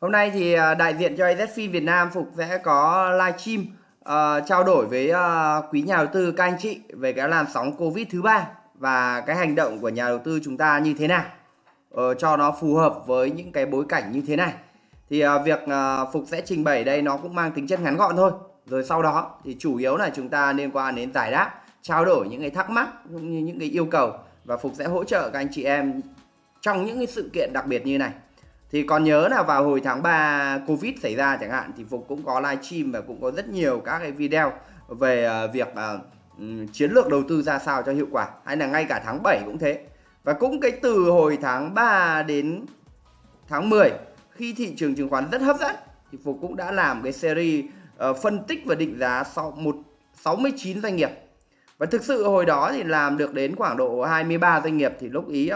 Hôm nay thì à, đại diện cho AZFIN Việt Nam Phục sẽ có livestream uh, à, trao đổi với uh, quý nhà đầu tư các anh chị về cái làn sóng Covid thứ ba và cái hành động của nhà đầu tư chúng ta như thế nào uh, cho nó phù hợp với những cái bối cảnh như thế này. Thì uh, việc uh, Phục sẽ trình bày đây nó cũng mang tính chất ngắn gọn thôi. Rồi sau đó thì chủ yếu là chúng ta liên quan đến giải đáp, trao đổi những cái thắc mắc cũng như những cái yêu cầu và Phục sẽ hỗ trợ các anh chị em trong những cái sự kiện đặc biệt như này thì còn nhớ là vào hồi tháng 3 Covid xảy ra chẳng hạn thì Phục cũng có livestream và cũng có rất nhiều các cái video về ờ, việc uh, chiến lược đầu tư ra sao cho hiệu quả hay là ngay cả tháng 7 cũng thế. Và cũng cái từ hồi tháng 3 đến tháng 10 khi thị trường chứng khoán rất hấp dẫn thì Phục cũng đã làm cái series uh, phân tích và định giá sau một 69 doanh nghiệp. Và thực sự hồi đó thì làm được đến khoảng độ 23 doanh nghiệp thì lúc ý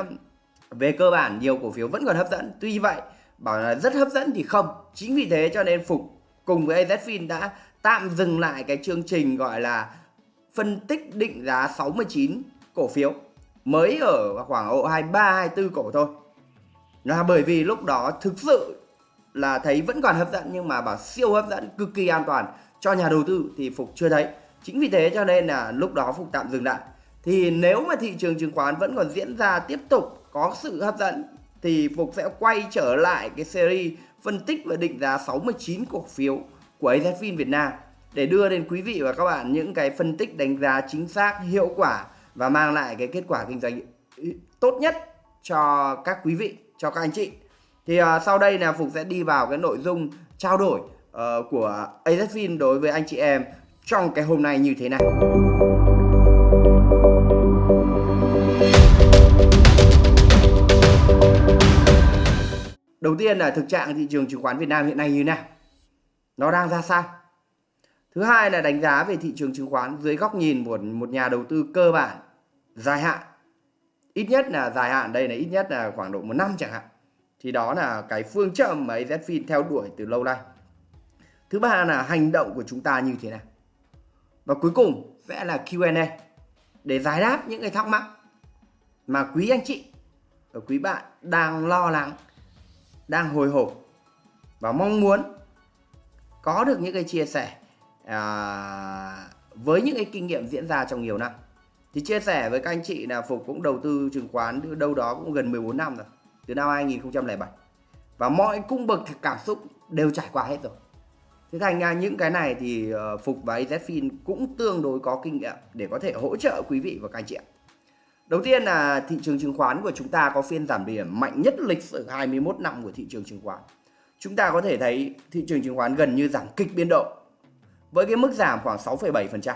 về cơ bản, nhiều cổ phiếu vẫn còn hấp dẫn. Tuy vậy, bảo là rất hấp dẫn thì không. Chính vì thế cho nên phục cùng với AZFIN đã tạm dừng lại cái chương trình gọi là phân tích định giá 69 cổ phiếu. Mới ở khoảng độ 23 24 cổ thôi. Là bởi vì lúc đó thực sự là thấy vẫn còn hấp dẫn nhưng mà bảo siêu hấp dẫn, cực kỳ an toàn cho nhà đầu tư thì phục chưa thấy. Chính vì thế cho nên là lúc đó phục tạm dừng lại. Thì nếu mà thị trường chứng khoán vẫn còn diễn ra tiếp tục có sự hấp dẫn thì Phục sẽ quay trở lại cái series phân tích và định giá 69 cổ phiếu của AZFIN Việt Nam để đưa đến quý vị và các bạn những cái phân tích đánh giá chính xác, hiệu quả và mang lại cái kết quả kinh doanh tốt nhất cho các quý vị, cho các anh chị. Thì uh, sau đây là Phục sẽ đi vào cái nội dung trao đổi uh, của AZFIN đối với anh chị em trong cái hôm nay như thế này. Đầu tiên là thực trạng thị trường chứng khoán Việt Nam hiện nay như thế nào? Nó đang ra sao? Thứ hai là đánh giá về thị trường chứng khoán dưới góc nhìn của một nhà đầu tư cơ bản, dài hạn. Ít nhất là dài hạn, đây là ít nhất là khoảng độ một năm chẳng hạn. Thì đó là cái phương châm mà AZFIN theo đuổi từ lâu nay. Thứ ba là hành động của chúng ta như thế nào. Và cuối cùng sẽ là Q&A để giải đáp những cái thắc mắc mà quý anh chị và quý bạn đang lo lắng đang hồi hộp và mong muốn có được những cái chia sẻ à, với những cái kinh nghiệm diễn ra trong nhiều năm. Thì chia sẻ với các anh chị là Phục cũng đầu tư chứng khoán đâu đó cũng gần 14 năm rồi từ năm 2007 và mọi cung bậc cảm xúc đều trải qua hết rồi. Thế thành ra những cái này thì ờ, Phục và AZFIN cũng tương đối có kinh nghiệm để có thể hỗ trợ quý vị và các anh chị ạ. Đầu tiên là thị trường chứng khoán của chúng ta có phiên giảm điểm mạnh nhất lịch sử 21 năm của thị trường chứng khoán. Chúng ta có thể thấy thị trường chứng khoán gần như giảm kịch biên độ với cái mức giảm khoảng 6,7%.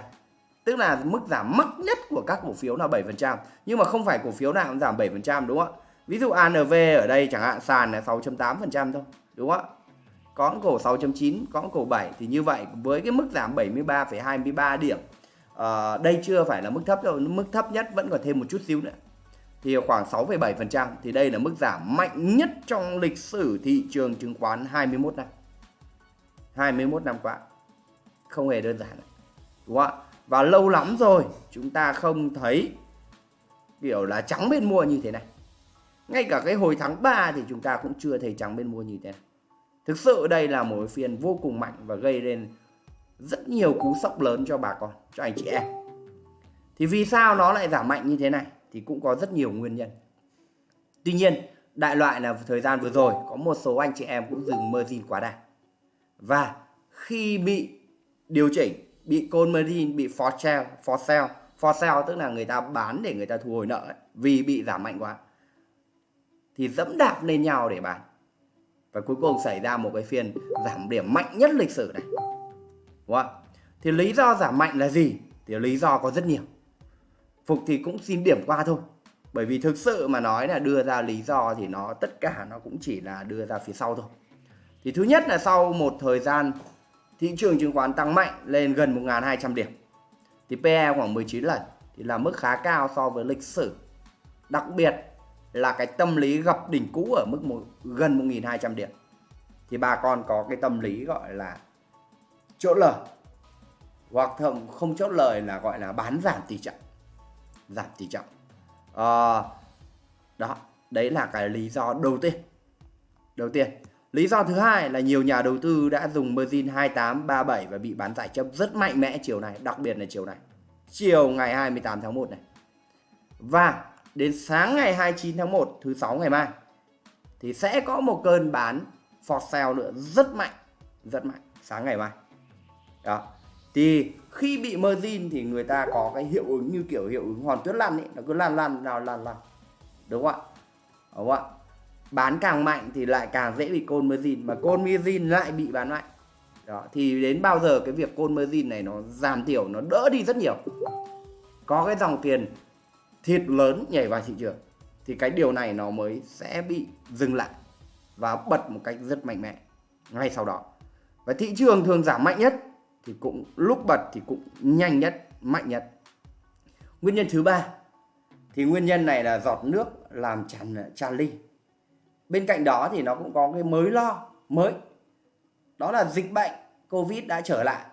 Tức là mức giảm mắc nhất của các cổ phiếu là 7%, nhưng mà không phải cổ phiếu nào cũng giảm 7% đúng không ạ? Ví dụ ANV ở đây chẳng hạn sàn là 6.8% thôi, đúng không ạ? Có cổ 6.9, có cổ 7 thì như vậy với cái mức giảm 73,23 điểm à, đây chưa phải là mức thấp đâu mức thấp nhất vẫn còn thêm một chút xíu nữa. Thì khoảng 6,7% thì đây là mức giảm mạnh nhất trong lịch sử thị trường chứng khoán 21 năm. 21 năm qua. Không hề đơn giản. Đúng không ạ? Và lâu lắm rồi chúng ta không thấy kiểu là trắng bên mua như thế này. Ngay cả cái hồi tháng 3 thì chúng ta cũng chưa thấy trắng bên mua như thế này. Thực sự đây là một phiên vô cùng mạnh và gây lên rất nhiều cú sốc lớn cho bà con cho anh chị em. Thì vì sao nó lại giảm mạnh như thế này thì cũng có rất nhiều nguyên nhân. Tuy nhiên đại loại là thời gian vừa rồi có một số anh chị em cũng dừng margin quá đà. Và khi bị điều chỉnh bị call margin bị for sale for sale for sale tức là người ta bán để người ta thu hồi nợ ấy, vì bị giảm mạnh quá thì dẫm đạp lên nhau để bán. Và cuối cùng xảy ra một cái phiên giảm điểm mạnh nhất lịch sử này. Đúng không? Thì lý do giảm mạnh là gì? Thì lý do có rất nhiều. Phục thì cũng xin điểm qua thôi. Bởi vì thực sự mà nói là đưa ra lý do thì nó tất cả nó cũng chỉ là đưa ra phía sau thôi. Thì thứ nhất là sau một thời gian thị trường chứng khoán tăng mạnh lên gần 1.200 điểm. Thì PE khoảng 19 lần thì là mức khá cao so với lịch sử. Đặc biệt là cái tâm lý gặp đỉnh cũ ở mức một, gần 1.200 điểm. Thì bà con có cái tâm lý gọi là chốt lời hoặc thậm không chốt lời là gọi là bán giảm tỷ trọng giảm tỷ trọng à, đó đấy là cái lý do đầu tiên đầu tiên Lý do thứ hai là nhiều nhà đầu tư đã dùng margin 28, 37 và bị bán giải chấp rất mạnh mẽ chiều này, đặc biệt là chiều này. Chiều ngày 28 tháng 1 này. Và đến sáng ngày 29 tháng 1 thứ sáu ngày mai thì sẽ có một cơn bán for sale nữa rất mạnh, rất mạnh sáng ngày mai. Đó. Thì khi bị margin thì người ta có cái hiệu ứng như kiểu hiệu ứng hòn tuyết lăn ấy, nó cứ lăn lăn nào lăn lăn, Đúng không ạ? Đúng không ạ? bán càng mạnh thì lại càng dễ bị côn margin mà côn margin lại bị bán mạnh đó thì đến bao giờ cái việc côn margin này nó giảm thiểu nó đỡ đi rất nhiều có cái dòng tiền thịt lớn nhảy vào thị trường thì cái điều này nó mới sẽ bị dừng lại và bật một cách rất mạnh mẽ ngay sau đó và thị trường thường giảm mạnh nhất thì cũng lúc bật thì cũng nhanh nhất, mạnh nhất. Nguyên nhân thứ ba, thì nguyên nhân này là giọt nước làm tràn tràn ly. Bên cạnh đó thì nó cũng có cái mới lo mới. Đó là dịch bệnh covid đã trở lại.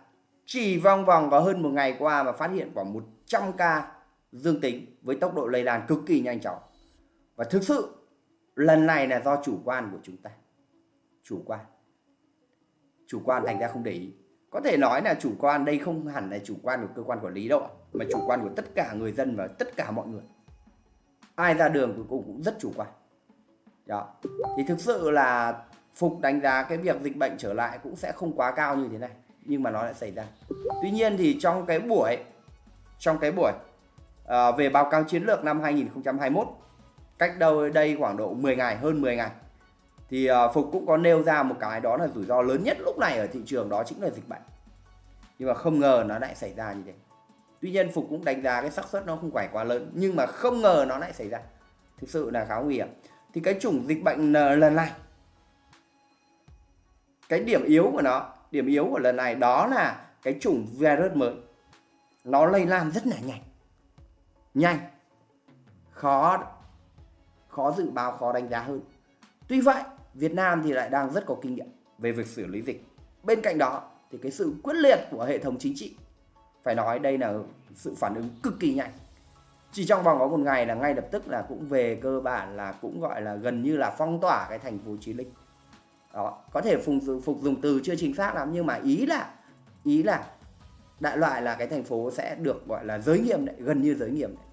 Chỉ vòng vòng có hơn một ngày qua mà phát hiện khoảng 100 ca dương tính với tốc độ lây lan cực kỳ nhanh chóng. Và thực sự, lần này là do chủ quan của chúng ta. Chủ quan. Chủ quan thành ra không để ý có thể nói là chủ quan đây không hẳn là chủ quan của cơ quan quản lý đâu mà chủ quan của tất cả người dân và tất cả mọi người. Ai ra đường cuối cùng cũng rất chủ quan. Đó. Thì thực sự là phục đánh giá cái việc dịch bệnh trở lại cũng sẽ không quá cao như thế này nhưng mà nó lại xảy ra. Tuy nhiên thì trong cái buổi trong cái buổi à, về báo cáo chiến lược năm 2021 cách đâu đây khoảng độ 10 ngày hơn 10 ngày thì ờ, phục cũng có nêu ra một cái đó là rủi ro lớn nhất lúc này ở thị trường đó chính là dịch bệnh. Nhưng mà không ngờ nó lại xảy ra như thế. Tuy nhiên phục cũng đánh giá cái xác suất nó không phải quá lớn, nhưng mà không ngờ nó lại xảy ra. Thực sự là khá nguy hiểm. Thì cái chủng dịch bệnh ờ, lần này, cái điểm yếu của nó, điểm yếu của lần này đó là cái chủng virus mới. Nó lây lan rất là nhanh. Nhanh. Khó khó dự báo, khó đánh giá hơn. Tuy vậy Việt Nam thì lại đang rất có kinh nghiệm. Về việc xử lý dịch. Bên cạnh đó thì cái sự quyết liệt của hệ thống chính trị phải nói đây là sự phản ứng cực kỳ nhanh. Chỉ trong vòng có một ngày là ngay lập tức là cũng về cơ bản là cũng gọi là gần như là phong tỏa cái thành phố Chí Linh đó có thể phục, phục dùng từ chưa chính xác lắm nhưng mà ý là ý là đại loại là cái thành phố sẽ được gọi là giới nghiêm đấy gần như giới nghiêm đấy.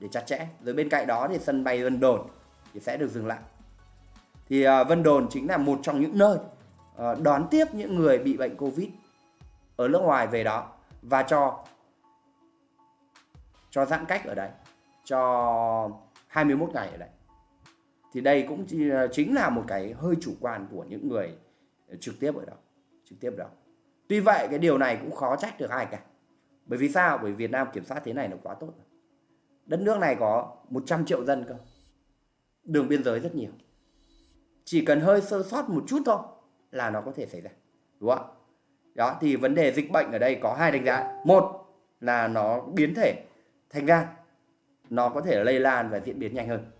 Để chặt chẽ. Rồi bên cạnh đó thì sân bay Vân Đồn thì sẽ được dừng lại thì uh, Vân Đồn chính là một trong những nơi uh, đón tiếp những người bị bệnh Covid ở nước ngoài về đó và cho cho giãn cách ở đây cho 21 ngày ở đây. Thì đây cũng à, chính là một cái hơi chủ quan của những người trực tiếp ở đó trực tiếp ở đó. Tuy vậy cái điều này cũng khó trách được ai cả. Bởi vì sao? Bởi Việt Nam kiểm soát thế này là quá tốt đất nước này có 100 triệu dân cơ. Đường biên giới rất nhiều chỉ cần hơi sơ sót một chút thôi là nó có thể xảy ra, đúng không đó, thì vấn đề dịch bệnh ở đây có hai đánh giá. Một là nó biến thể thành ra nó có thể lây lan và diễn biến nhanh hơn.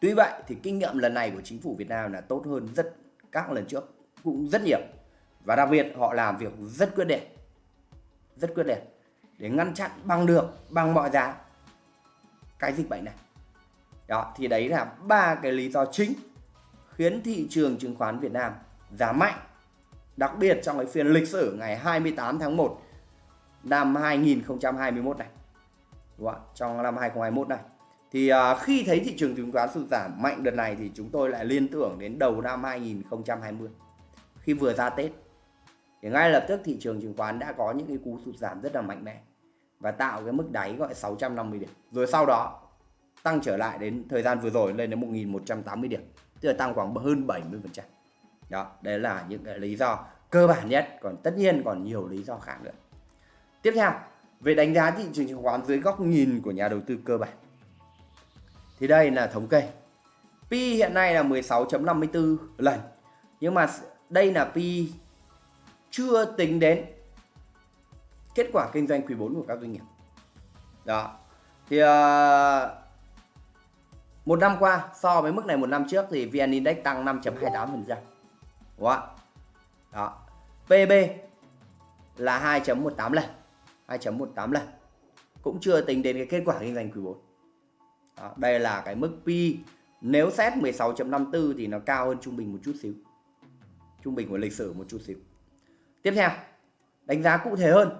Tuy vậy thì kinh nghiệm lần này của chính phủ Việt Nam là tốt hơn rất, các lần trước cũng rất nhiều. Và đặc biệt họ làm việc rất quyết liệt, rất quyết liệt để ngăn chặn bằng được, bằng mọi giá cái dịch bệnh này. Đó, thì đấy là ba cái lý do chính khiến thị trường chứng khoán Việt Nam giảm mạnh, đặc biệt trong cái phiên lịch sử ngày 28 tháng 1 năm 2021 này. Đúng không? trong năm 2021 này. Thì à, khi thấy thị trường chứng khoán sụt giảm mạnh đợt này thì chúng tôi lại liên tưởng đến đầu năm 2020 khi vừa ra Tết. Thì ngay lập tức thị trường chứng khoán đã có những cái cú sụt giảm rất là mạnh mẽ và tạo cái mức đáy gọi 650 điểm. Rồi sau đó, tăng trở lại đến thời gian vừa rồi lên đến 1180 điểm tức là tăng khoảng hơn 70 phần trăm đó đấy là những cái lý do cơ bản nhất còn tất nhiên còn nhiều lý do khác nữa tiếp theo về đánh giá thị trường chứng khoán dưới góc nhìn của nhà đầu tư cơ bản. Thì đây là thống kê. Pi hiện nay là 16.54 lần. Nhưng mà đây là Pi chưa tính đến kết quả kinh doanh quý 4 của các doanh nghiệp. Đó. Thì uh, một năm qua so với mức này một năm trước thì VN Index tăng 5.28%. Đúng không? Đó. PB là 2.18 lần. 2.18 lần cũng chưa tính đến cái kết quả kinh doanh quý 4 Đó, đây là cái mức P nếu xét 16.54 thì nó cao hơn trung bình một chút xíu trung bình của lịch sử một chút xíu tiếp theo đánh giá cụ thể hơn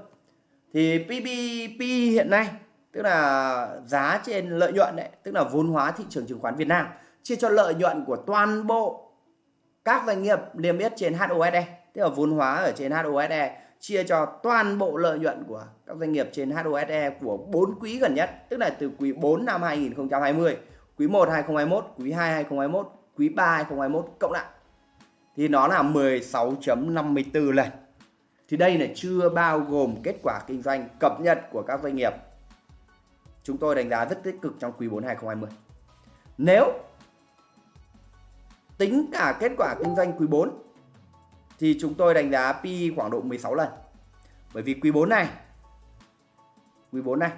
thì PBP hiện nay tức là giá trên lợi nhuận đấy tức là vốn hóa thị trường chứng khoán Việt Nam, chia cho lợi nhuận của toàn bộ các doanh nghiệp niêm yết trên HOSE tức là vốn hóa ở trên HOSE chia cho toàn bộ lợi nhuận của các doanh nghiệp trên HOSE của 4 quý gần nhất, tức là từ quý 4 năm 2020 quý 1 2021 quý 2 2021 quý 3 2021 cộng lại. Thì nó là 16.54 lần. Thì đây là chưa bao gồm kết quả kinh doanh cập nhật của các doanh nghiệp chúng tôi đánh giá rất tích cực trong quý 4 2020 nếu tính cả kết quả kinh doanh quý 4 thì chúng tôi đánh giá PE khoảng độ 16 lần. Bởi vì quý 4 này quý 4 này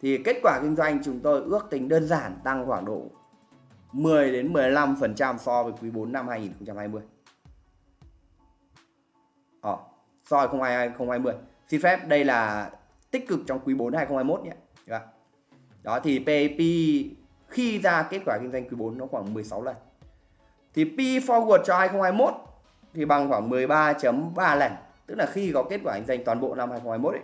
thì kết quả kinh doanh chúng tôi ước tính đơn giản tăng khoảng độ 10 đến 15% so với quý 4 năm 2020. Ờ, so với 2020. Xin phép đây là tích cực trong quý 4 2021 nhé. Dạ. Đó, thì PAP khi ra kết quả kinh doanh quý 4 nó khoảng 16 lần. Thì P forward cho 2021 thì bằng khoảng 13.3 lần. Tức là khi có kết quả kinh doanh toàn bộ năm 2021 ấy.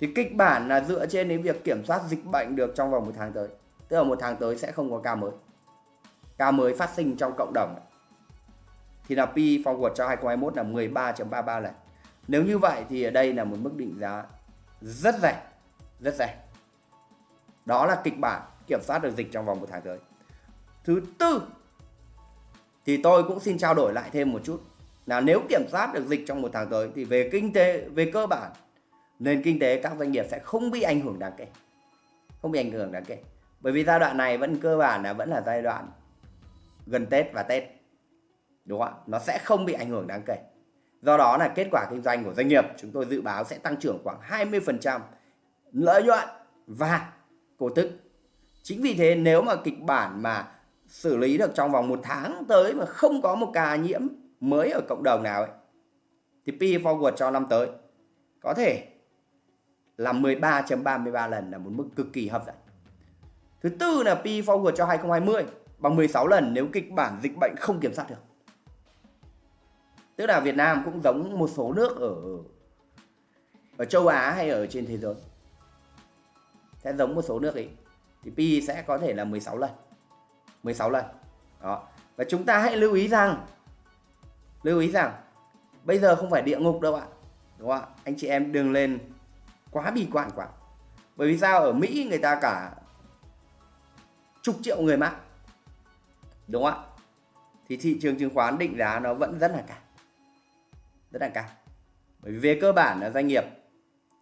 Thì kịch bản là dựa trên đến việc kiểm soát dịch bệnh được trong vòng một tháng tới. Tức là một tháng tới sẽ không có ca mới. Ca mới phát sinh trong cộng đồng. Thì là P forward cho 2021 là 13.33 lần. Nếu như vậy thì ở đây là một mức định giá rất rẻ. Rất rẻ. Đó là kịch bản kiểm soát được dịch trong vòng một tháng tới. Thứ tư, thì tôi cũng xin trao đổi lại thêm một chút là nếu kiểm soát được dịch trong một tháng tới, thì về kinh tế, về cơ bản, nền kinh tế các doanh nghiệp sẽ không bị ảnh hưởng đáng kể không bị ảnh hưởng đáng kể bởi vì giai đoạn này vẫn cơ bản là, vẫn là giai đoạn gần Tết và Tết đúng không ạ nó sẽ không bị ảnh hưởng đáng kể do đó là kết quả kinh doanh của doanh nghiệp, chúng tôi dự báo sẽ tăng trưởng khoảng 20% lợi nhuận và cổ tức chính vì thế, nếu mà kịch bản mà xử lý được trong vòng một tháng tới mà không có một ca nhiễm mới ở cộng đồng nào ấy, thì P forward cho năm tới có thể là 13.33 lần là một mức cực kỳ hấp dẫn. Thứ tư là P forward cho 2020 bằng 16 lần nếu kịch bản dịch bệnh không kiểm soát được. Tức là Việt Nam cũng giống một số nước ở ở châu Á hay ở trên thế giới. Sẽ giống một số nước ấy thì P sẽ có thể là 16 lần. 16 lần. Đó. Và chúng ta hãy lưu ý rằng, lưu ý rằng, bây giờ không phải địa ngục đâu ạ. Đúng không ạ? Anh chị em đừng lên quá bi quan quá. Bởi vì sao ở Mỹ người ta cả chục triệu người mắc. Đúng không ạ? Thì thị trường chứng khoán định giá nó vẫn rất là cao. Rất là cao. Bởi vì về cơ bản là doanh nghiệp,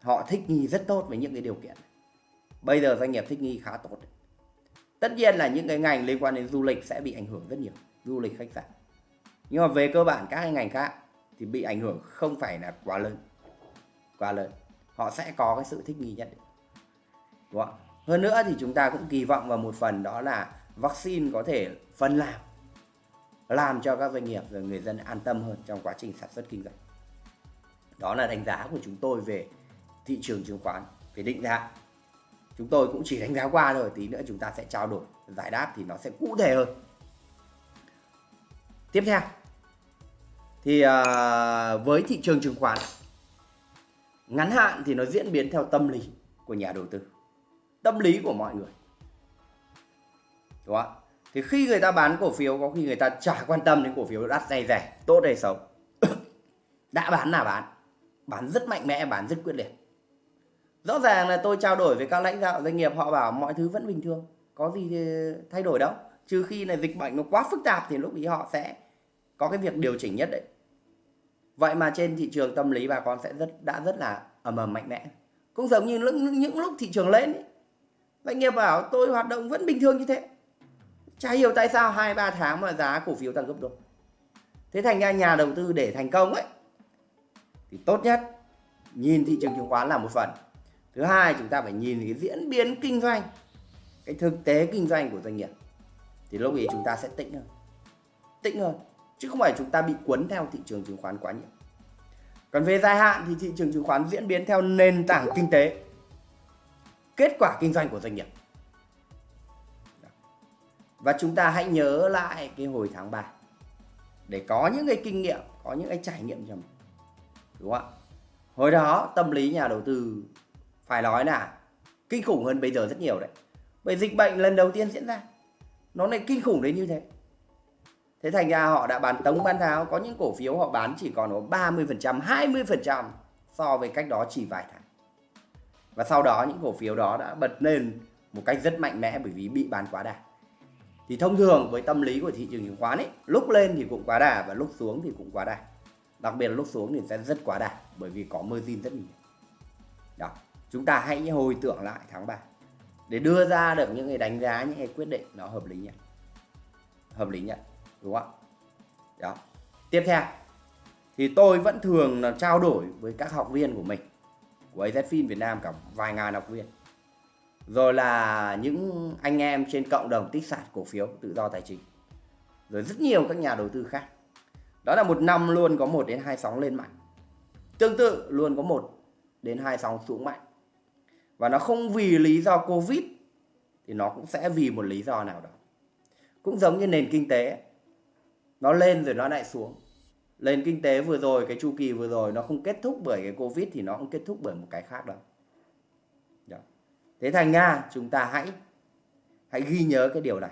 họ thích nghi rất tốt với những cái điều kiện. Bây giờ doanh nghiệp thích nghi khá tốt tất nhiên là những cái ngành liên quan đến du lịch sẽ bị ảnh hưởng rất nhiều, du lịch, khách sạn nhưng mà về cơ bản các cái ngành khác thì bị ảnh hưởng không phải là quá lớn quá lớn họ sẽ có cái sự thích nghi nhất định Đúng không? hơn nữa thì chúng ta cũng kỳ vọng vào một phần đó là vaccine có thể phân làm làm cho các doanh nghiệp và người dân an tâm hơn trong quá trình sản xuất kinh doanh. Đó là đánh giá của chúng tôi về thị trường chứng khoán, về định giá. Chúng tôi cũng chỉ đánh giá qua thôi, tí nữa chúng ta sẽ trao đổi, giải đáp thì nó sẽ cụ thể hơn. Tiếp theo, thì à, với thị trường chứng khoán, ngắn hạn thì nó diễn biến theo tâm lý của nhà đầu tư, tâm lý của mọi người. Đúng không thì khi người ta bán cổ phiếu có khi người ta chả quan tâm đến cổ phiếu đắt hay rẻ tốt hay xấu. Đã bán là bán. Bán rất mạnh mẽ bán rất quyết liệt. Rõ ràng là tôi trao đổi với các lãnh đạo doanh nghiệp họ bảo mọi thứ vẫn bình thường có gì thay đổi đâu. Trừ khi là dịch bệnh nó quá phức tạp thì lúc ý họ sẽ có cái việc điều chỉnh nhất đấy. Vậy mà trên thị trường tâm lý bà con sẽ rất đã rất là ầm ầm mạnh mẽ. Cũng giống như những, những lúc thị trường lên ấy. doanh nghiệp bảo tôi hoạt động vẫn bình thường như thế chả hiểu tại sao hai, ba tháng mà giá cổ phiếu tăng gấp đôi. Thế thành ra nhà đầu tư để thành công ấy, thì tốt nhất nhìn thị trường chứng khoán là một phần. Thứ hai, chúng ta phải nhìn cái diễn biến kinh doanh, cái thực tế kinh doanh của doanh nghiệp, thì lúc ấy chúng ta sẽ tĩnh hơn. Tĩnh hơn, chứ không phải chúng ta bị cuốn theo thị trường chứng khoán quá nhiều. Còn về dài hạn thì thị trường chứng khoán diễn biến theo nền tảng kinh tế. Kết quả kinh doanh của doanh nghiệp và chúng ta hãy nhớ lại cái hồi tháng 3 để có những cái kinh nghiệm, có những cái trải nghiệm cho mình. Đúng không ạ? Hồi đó, tâm lý nhà đầu tư, phải nói là kinh khủng hơn bây giờ rất nhiều đấy. Bởi dịch bệnh lần đầu tiên diễn ra. Nó lại kinh khủng đến như thế. Thế thành ra họ đã bán tống, bán tháo. Có những cổ phiếu họ bán chỉ còn có 30% 20% so với cách đó chỉ vài tháng. Và sau đó, những cổ phiếu đó đã bật lên một cách rất mạnh mẽ bởi vì bị bán quá đà thì thông thường với tâm lý của thị trường chứng khoán ấy, lúc lên thì cũng quá đà và lúc xuống thì cũng quá đà. Đặc biệt là lúc xuống thì sẽ rất quá đà, bởi vì có margin rất nhiều. Đó, chúng ta hãy hồi tưởng lại tháng 3 để đưa ra được những cái đánh giá, những cái quyết định nó hợp lý nhất. Hợp lý nhất, đúng không ạ? Đó. Tiếp theo, thì tôi vẫn thường là trao đổi với các học viên của mình, của AZFIN Việt Nam cả vài ngàn học viên rồi là những anh em trên cộng đồng tích sản cổ phiếu tự do tài chính. Rồi rất nhiều các nhà đầu tư khác. Đó là một năm luôn có một đến hai sóng lên mạnh. Tương tự luôn có một đến hai sóng xuống mạnh. Và nó không vì lý do covid thì nó cũng sẽ vì một lý do nào đó. Cũng giống như nền kinh tế, nó lên rồi nó lại xuống. Nền kinh tế vừa rồi, cái chu kỳ vừa rồi nó không kết thúc bởi cái covid thì nó không kết thúc bởi một cái khác đâu. đó thế thành ra chúng ta hãy hãy ghi nhớ cái điều này.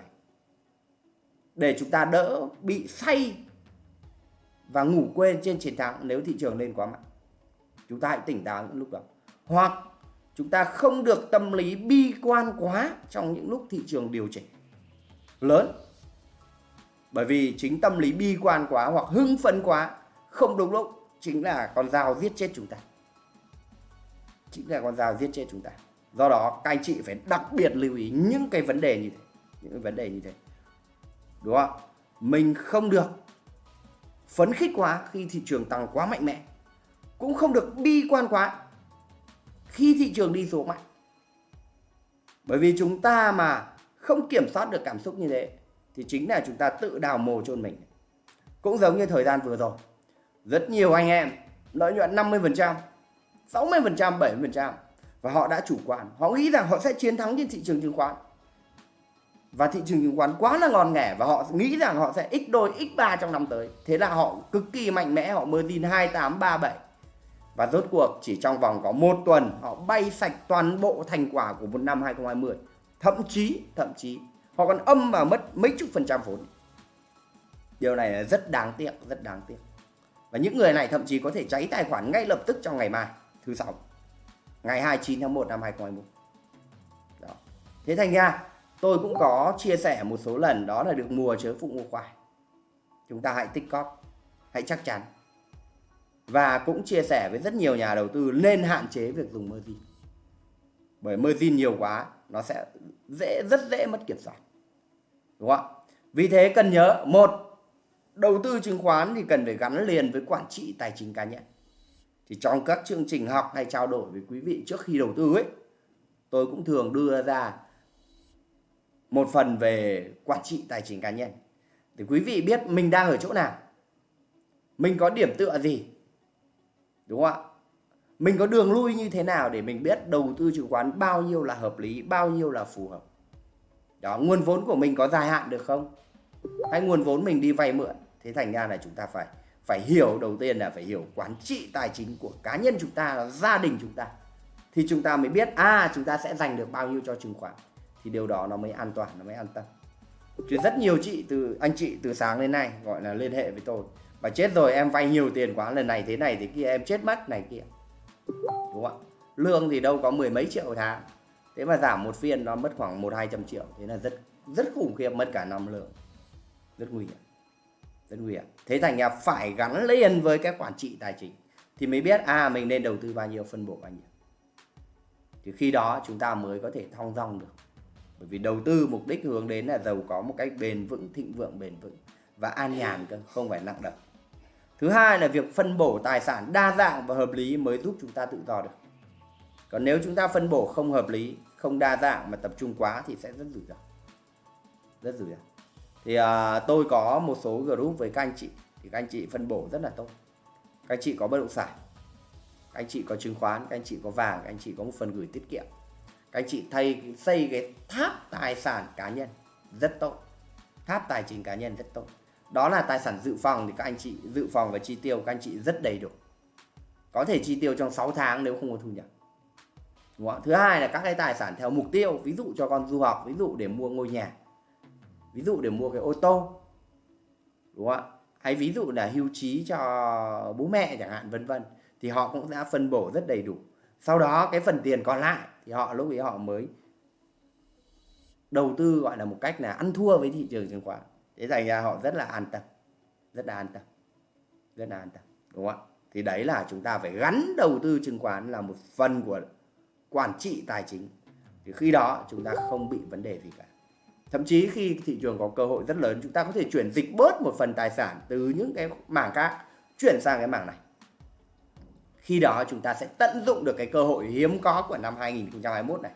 Để chúng ta đỡ bị say và ngủ quên trên chiến thắng nếu thị trường lên quá mạnh. Chúng ta hãy tỉnh táo những lúc đó. Hoặc chúng ta không được tâm lý bi quan quá trong những lúc thị trường điều chỉnh lớn. Bởi vì chính tâm lý bi quan quá hoặc hưng phấn quá không đúng lúc chính là con dao giết chết chúng ta. Chính là con dao giết chết chúng ta do đó, các anh chị phải đặc biệt lưu ý những cái vấn đề như thế, những cái vấn đề như thế. Đúng không mình không được phấn khích quá khi thị trường tăng quá mạnh mẽ. Cũng không được bi quan quá khi thị trường đi xuống mạnh. Bởi vì chúng ta mà không kiểm soát được cảm xúc như thế, thì chính là chúng ta tự đào mồ chôn mình. Cũng giống như thời gian vừa rồi, rất nhiều anh em, lợi nhuận 50% 60% 70% và họ đã chủ quan họ nghĩ rằng họ sẽ chiến thắng trên thị trường chứng khoán. Và thị trường chứng khoán quá là ngon nghẻ và họ nghĩ rằng họ sẽ x đôi x 3 trong năm tới. Thế là họ cực kỳ mạnh mẽ, họ margin 2837 và rốt cuộc, chỉ trong vòng có một tuần, họ bay sạch toàn bộ thành quả của một năm 2020 thậm chí thậm chí, họ còn âm và mất mấy chục phần trăm vốn. Điều này là rất đáng tiếc, rất đáng tiếc. Và những người này thậm chí có thể cháy tài khoản ngay lập tức trong ngày mai, thứ sáu ngày 29 tháng 1 năm 2021 đó. thế thành ra, tôi cũng có chia sẻ một số lần, đó là được mùa chớ phụ mua khoai chúng ta hãy tích cóp, hãy chắc chắn. Và cũng chia sẻ với rất nhiều nhà đầu tư nên hạn chế việc dùng margin. Bởi margin nhiều quá, nó sẽ dễ, rất dễ mất kiểm soát. Đúng không vì thế cần nhớ, một, đầu tư chứng khoán thì cần phải gắn liền với quản trị tài chính cá nhân thì trong các chương trình học hay trao đổi với quý vị trước khi đầu tư ấy, tôi cũng thường đưa ra một phần về quản trị tài chính cá nhân. Thì quý vị biết mình đang ở chỗ nào? Mình có điểm tựa gì? Đúng không ạ? Mình có đường lui như thế nào để mình biết đầu tư chứng khoán bao nhiêu là hợp lý, bao nhiêu là phù hợp? Đó, nguồn vốn của mình có dài hạn được không? Hay nguồn vốn mình đi vay mượn? Thế thành ra là chúng ta phải phải hiểu, đầu tiên là phải hiểu quản trị tài chính của cá nhân chúng ta gia đình chúng ta. Thì chúng ta mới biết à chúng ta sẽ dành được bao nhiêu cho chứng khoán. Thì điều đó nó mới an toàn, nó mới an tâm. Chứ rất nhiều chị từ, anh chị từ sáng đến nay gọi là liên hệ với tôi. Và chết rồi, em vay nhiều tiền quá, lần này thế này thế kia, em chết mất này kia. Đúng không ạ? Lương thì đâu có mười mấy triệu tháng. Thế mà giảm một phiên nó mất khoảng một, hai trăm triệu. Thế là rất rất khủng khiếp, mất cả năm lương rất nguy hiểm rất nguy hiểm thế thành ra phải gắn liền với cái quản trị tài chính thì mới biết à mình nên đầu tư bao nhiêu, phân bổ bao nhiêu. Thì khi đó chúng ta mới có thể thong dong được. Bởi vì đầu tư mục đích hướng đến là giàu có một cách bền vững, thịnh vượng, bền vững và an nhàn cơ, không phải nặng đập. Thứ hai là việc phân bổ tài sản đa dạng và hợp lý mới giúp chúng ta tự do được. Còn nếu chúng ta phân bổ không hợp lý, không đa dạng mà tập trung quá thì sẽ rất rủi ro. Rất rủi ro thì à, tôi có một số group với các anh chị. Thì các anh chị phân bổ rất là tốt. Các anh chị có bất động sản các anh chị có chứng khoán các anh chị có vàng các anh chị có một phần gửi tiết kiệm. Các anh chị thay xây cái tháp tài sản cá nhân rất tốt. Tháp tài chính cá nhân rất tốt. Đó là tài sản dự phòng thì các anh chị dự phòng và chi tiêu các anh chị rất đầy đủ. Có thể chi tiêu trong 6 tháng nếu không có thu nhập. Đúng không? thứ hai là các cái tài sản theo mục tiêu ví dụ cho con du học ví dụ để mua ngôi nhà ví dụ để mua cái ô tô, đúng không ạ? Hay ví dụ là hưu trí cho bố mẹ chẳng hạn, vân vân, thì họ cũng đã phân bổ rất đầy đủ. Sau đó cái phần tiền còn lại thì họ, lúc ấy họ mới đầu tư, gọi là một cách là ăn thua với thị trường chứng khoán. Thế thành ra họ rất là an tâm, rất là an tâm, rất là an tâm, đúng không ạ? Thì đấy là chúng ta phải gắn đầu tư chứng khoán là một phần của quản trị tài chính. Thì khi đó chúng ta không bị vấn đề gì cả thậm chí khi thị trường có cơ hội rất lớn, chúng ta có thể chuyển dịch bớt một phần tài sản từ những cái mảng khác, chuyển sang cái mảng này. Khi đó chúng ta sẽ tận dụng được cái cơ hội hiếm có của năm 2021 này.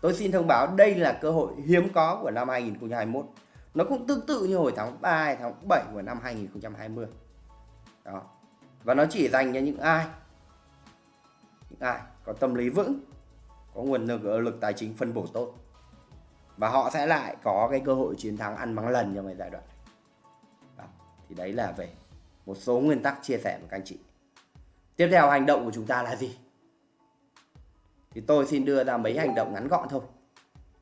Tôi xin thông báo đây là cơ hội hiếm có của năm 2021 nó cũng tương tự như hồi tháng 3 tháng 7 của năm 2020 đó. Và nó chỉ dành cho những ai? Những ai có tâm lý vững, có nguồn lực ờ, lực tài chính phân bổ tốt và họ sẽ lại có cái cơ hội chiến thắng ăn mắng lần trong cái giai đoạn này. Đó. thì đấy là về một số nguyên tắc chia sẻ với các anh chị. Tiếp theo, hành động của chúng ta là gì? Thì tôi xin đưa ra mấy hành động ngắn gọn thôi.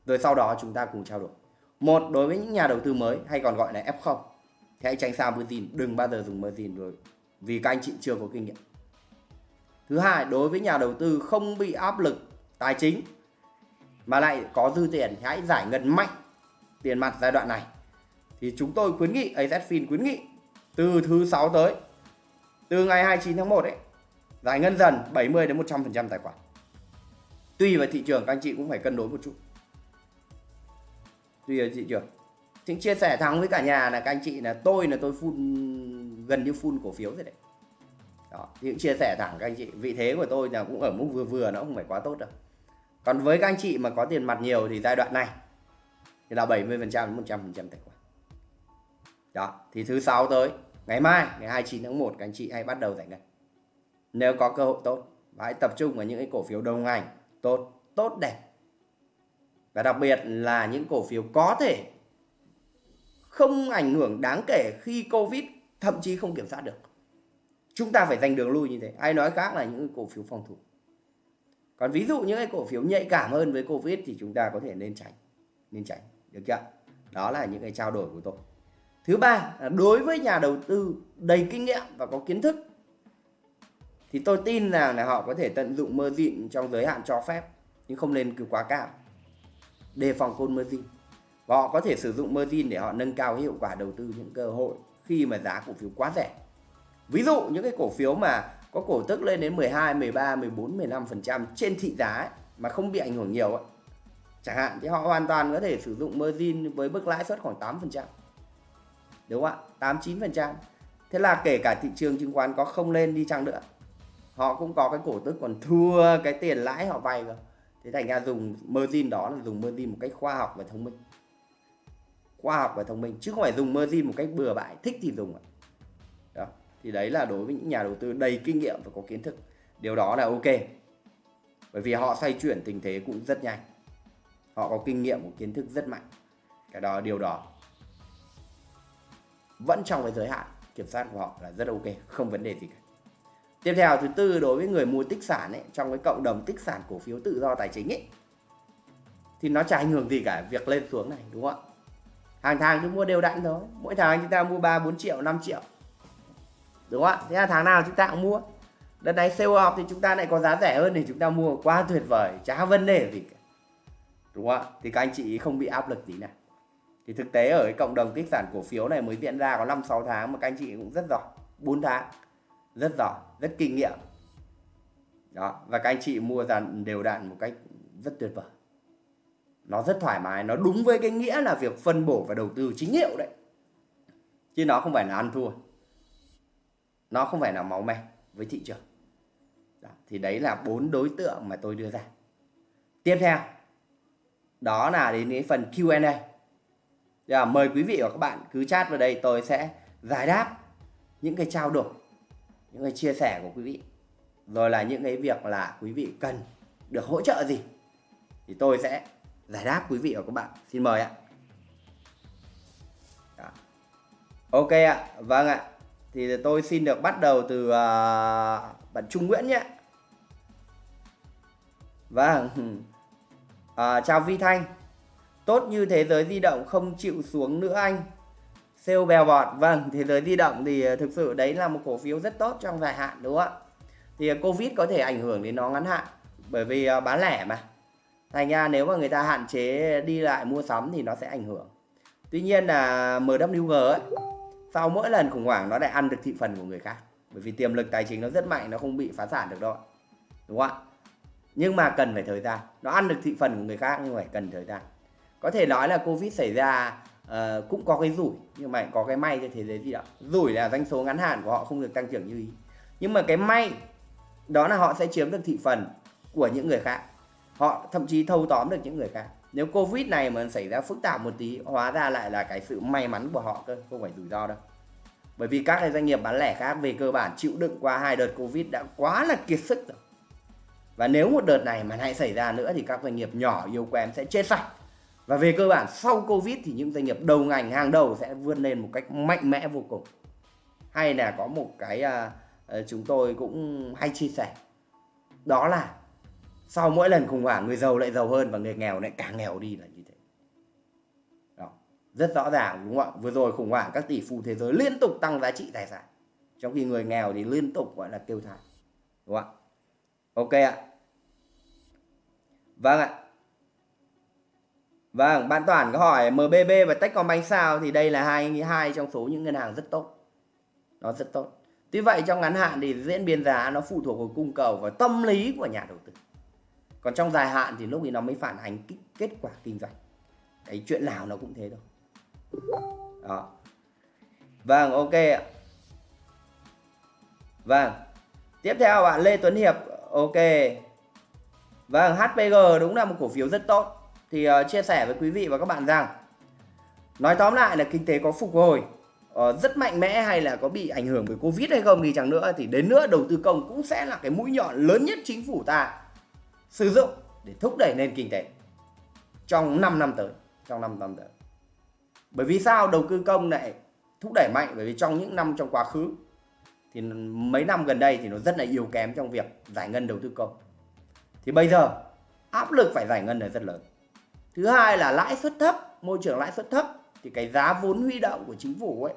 Rồi sau đó chúng ta cùng trao đổi. Một, đối với những nhà đầu tư mới, hay còn gọi là F0 thì hãy tránh xa margin đừng bao giờ dùng margin rồi, vì các anh chị chưa có kinh nghiệm. Thứ hai, đối với nhà đầu tư không bị áp lực tài chính mà lại có dư tiền thì hãy giải ngân mạnh tiền mặt giai đoạn này. Thì chúng tôi khuyến nghị AZFIN khuyến nghị, từ thứ sáu tới, từ ngày 29 tháng 1 ấy, giải ngân dần 70 đến 100% tài khoản. Tùy vào thị trường, các anh chị cũng phải cân đối một chút. Tùy vào thị trường. Thì chia sẻ thẳng với cả nhà là các anh chị là tôi là tôi phun gần như phun cổ phiếu rồi đấy. Đó, thì chia sẻ thẳng các anh chị. Vị thế của tôi là cũng ở mức vừa vừa, nó không phải quá tốt đâu còn với các anh chị mà có tiền mặt nhiều thì giai đoạn này thì là 70% đến 100% tài khoản. Đó, thì thứ sáu tới, ngày mai, ngày 29 tháng 1 các anh chị hãy bắt đầu giải ngân. Nếu có cơ hội tốt, và hãy tập trung vào những cái cổ phiếu đồng ngành tốt tốt đẹp. Và đặc biệt là những cổ phiếu có thể không ảnh hưởng đáng kể khi covid, thậm chí không kiểm soát được. Chúng ta phải giành đường lui như thế. Ai nói khác là những cổ phiếu phòng thủ còn ví dụ những cái cổ phiếu nhạy cảm hơn với covid thì chúng ta có thể nên tránh nên tránh, được chưa đó là những cái trao đổi của tôi. Thứ ba là đối với nhà đầu tư đầy kinh nghiệm và có kiến thức, thì tôi tin rằng là họ có thể tận dụng margin trong giới hạn cho phép, nhưng không nên cứ quá cao. Đề phòng côn margin và họ có thể sử dụng margin để họ nâng cao hiệu quả đầu tư những cơ hội khi mà giá cổ phiếu quá rẻ. Ví dụ những cái cổ phiếu mà có cổ tức lên đến 12, 13, 14, 15% trên thị giá ấy, mà không bị ảnh hưởng nhiều ấy. Chẳng hạn thì họ hoàn toàn có thể sử dụng margin với mức lãi suất khoảng 8%. Đúng không ạ? 8 9%. Thế là kể cả thị trường chứng khoán có không lên đi chăng nữa, họ cũng có cái cổ tức còn thua cái tiền lãi họ vay cơ. Thế thành ra dùng margin đó là dùng margin một cách khoa học và thông minh. Khoa học và thông minh chứ không phải dùng margin một cách bừa bãi, thích thì dùng. ạ thì đấy là đối với những nhà đầu tư đầy kinh nghiệm và có kiến thức. Điều đó là ok. Bởi vì họ xoay chuyển tình thế cũng rất nhanh. Họ có kinh nghiệm, có kiến thức rất mạnh. Cái đó điều đó. Vẫn trong cái giới hạn, kiểm soát của họ là rất ok, không vấn đề gì cả. Tiếp theo, thứ tư, đối với người mua tích sản ấy, trong cái cộng đồng tích sản cổ phiếu tự do tài chính ấy, thì nó chả ảnh hưởng gì cả việc lên xuống này, đúng không ạ? Hàng tháng cứ mua đều đặn thôi. Mỗi tháng chúng ta mua 3 4 triệu 5 triệu đúng không ạ? Thế là tháng nào chúng ta cũng mua. Đợt này sale off thì chúng ta lại có giá rẻ hơn thì chúng ta mua. Quá tuyệt vời. Chả vấn đề gì cả. Đúng không ạ? Thì các anh chị không bị áp lực tí nào. Thì thực tế ở cái cộng đồng tích sản cổ phiếu này mới diễn ra có 5 6 tháng mà các anh chị cũng rất giỏi. 4 tháng. Rất giỏi. Rất kinh nghiệm. Đó. Và các anh chị mua dàn, đều đặn một cách rất tuyệt vời. Nó rất thoải mái. Nó đúng với cái nghĩa là việc phân bổ và đầu tư chính hiệu đấy. Chứ nó không phải là ăn thua nó không phải là máu me với thị trường. Đó, thì đấy là bốn đối tượng mà tôi đưa ra. Tiếp theo đó là đến cái phần Q&A là dạ, mời quý vị và các bạn cứ chat vào đây tôi sẽ giải đáp những cái trao đổi những cái chia sẻ của quý vị. Rồi là những cái việc là quý vị cần được hỗ trợ gì thì tôi sẽ giải đáp quý vị và các bạn. Xin mời ạ. Dạ. Ok ạ, vâng ạ. Thì tôi xin được bắt đầu từ uh, bạn Trung Nguyễn nhé. Vâng. À, chào Vi Thanh. Tốt như thế giới di động không chịu xuống nữa anh. Sale bèo bọt. Vâng, thế giới di động thì à, thực sự đấy là một cổ phiếu rất tốt trong dài hạn đúng không ạ? Thì à, Covid có thể ảnh hưởng đến nó ngắn hạn bởi vì uh, bán lẻ mà. Thành ra nếu mà người ta hạn chế đi lại mua sắm thì nó sẽ ảnh hưởng. Tuy nhiên là MWG ấy, sau mỗi lần khủng hoảng nó lại ăn được thị phần của người khác. Bởi vì tiềm lực tài chính nó rất mạnh, nó không bị phá sản được đâu. Đúng không ạ? Nhưng mà cần phải thời gian. Nó ăn được thị phần của người khác nhưng phải cần thời gian. Có thể nói là Covid xảy ra uh, cũng có cái rủi nhưng mà có cái may cho thế giới gì đó Rủi là doanh số ngắn hạn của họ không được tăng trưởng như ý. Nhưng mà cái may đó là họ sẽ chiếm được thị phần của những người khác. Họ thậm chí thâu tóm được những người khác nếu covid này mà xảy ra phức tạp một tí hóa ra lại là cái sự may mắn của họ cơ không phải rủi ro đâu. Bởi vì các cái doanh nghiệp bán lẻ khác về cơ bản chịu đựng qua hai đợt covid đã quá là kiệt sức rồi. Và nếu một đợt này mà lại xảy ra nữa thì các doanh nghiệp nhỏ yếu kém sẽ chết sạch và về cơ bản sau covid thì những doanh nghiệp đầu ngành hàng đầu sẽ vươn lên một cách mạnh mẽ vô cùng. Hay là có một cái uh, chúng tôi cũng hay chia sẻ. Đó là sau mỗi lần khủng hoảng, người giàu lại giàu hơn và người nghèo lại càng nghèo đi là như thế. Đó, rất rõ ràng, đúng không ạ? Vừa rồi khủng hoảng các tỷ phú thế giới liên tục tăng giá trị tài sản, trong khi người nghèo thì liên tục, gọi là kêu thảm đúng không ạ? Ok ạ. Vâng ạ. Vâng bạn toàn có hỏi MBB và Techcombank sao? Thì đây là hai hai trong số những ngân hàng rất tốt. Nó rất tốt. Tuy vậy, trong ngắn hạn thì diễn biến giá nó phụ thuộc vào cung cầu và tâm lý của nhà đầu tư còn trong dài hạn thì lúc thì nó mới phản ánh kết quả kinh doanh. Đấy chuyện nào nó cũng thế thôi. Đó. Vâng ok ạ. Vâng. Tiếp theo bạn Lê Tuấn Hiệp ok. Vâng HPG đúng là một cổ phiếu rất tốt. Thì uh, chia sẻ với quý vị và các bạn rằng nói tóm lại là kinh tế có phục hồi uh, rất mạnh mẽ hay là có bị ảnh hưởng bởi Covid hay không thì chẳng nữa thì đến nữa đầu tư công cũng sẽ là cái mũi nhọn lớn nhất chính phủ ta sử dụng để thúc đẩy nền kinh tế trong 5 năm tới, trong 5 năm tới. Bởi vì sao đầu tư công lại thúc đẩy mạnh? Bởi vì trong những năm trong quá khứ thì mấy năm gần đây thì nó rất là yếu kém trong việc giải ngân đầu tư công. Thì bây giờ áp lực phải giải ngân là rất lớn. Thứ hai là lãi suất thấp, môi trường lãi suất thấp thì cái giá vốn huy động của chính phủ ấy,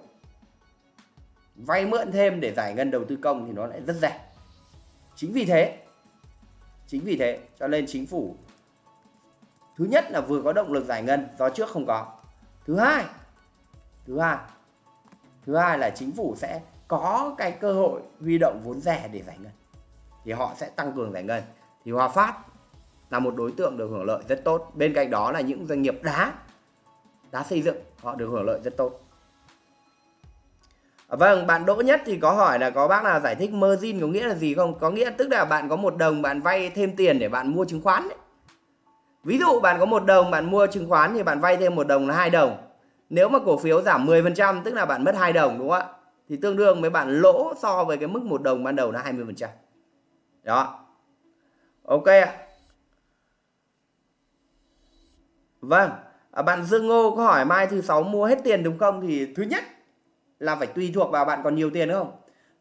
vay mượn thêm để giải ngân đầu tư công thì nó lại rất rẻ. Chính vì thế Chính vì thế cho nên chính phủ thứ nhất là vừa có động lực giải ngân do trước không có. Thứ hai, thứ hai, thứ hai là chính phủ sẽ có cái cơ hội huy động vốn rẻ để giải ngân. Thì họ sẽ tăng cường giải ngân. Thì Hòa Phát là một đối tượng được hưởng lợi rất tốt. Bên cạnh đó là những doanh nghiệp đá, đá xây dựng họ được hưởng lợi rất tốt. Vâng, bạn Đỗ Nhất thì có hỏi là có bác nào giải thích margin có nghĩa là gì không? Có nghĩa tức là bạn có một đồng bạn vay thêm tiền để bạn mua chứng khoán đấy. Ví dụ bạn có một đồng bạn mua chứng khoán thì bạn vay thêm một đồng là hai đồng. Nếu mà cổ phiếu giảm 10% tức là bạn mất hai đồng đúng không ạ? Thì tương đương với bạn lỗ so với cái mức một đồng ban đầu là 20%. Đó. Ok ạ. Vâng, à, bạn Dương Ngô có hỏi mai thứ sáu mua hết tiền đúng không? Thì thứ nhất là phải tùy thuộc vào bạn còn nhiều tiền không?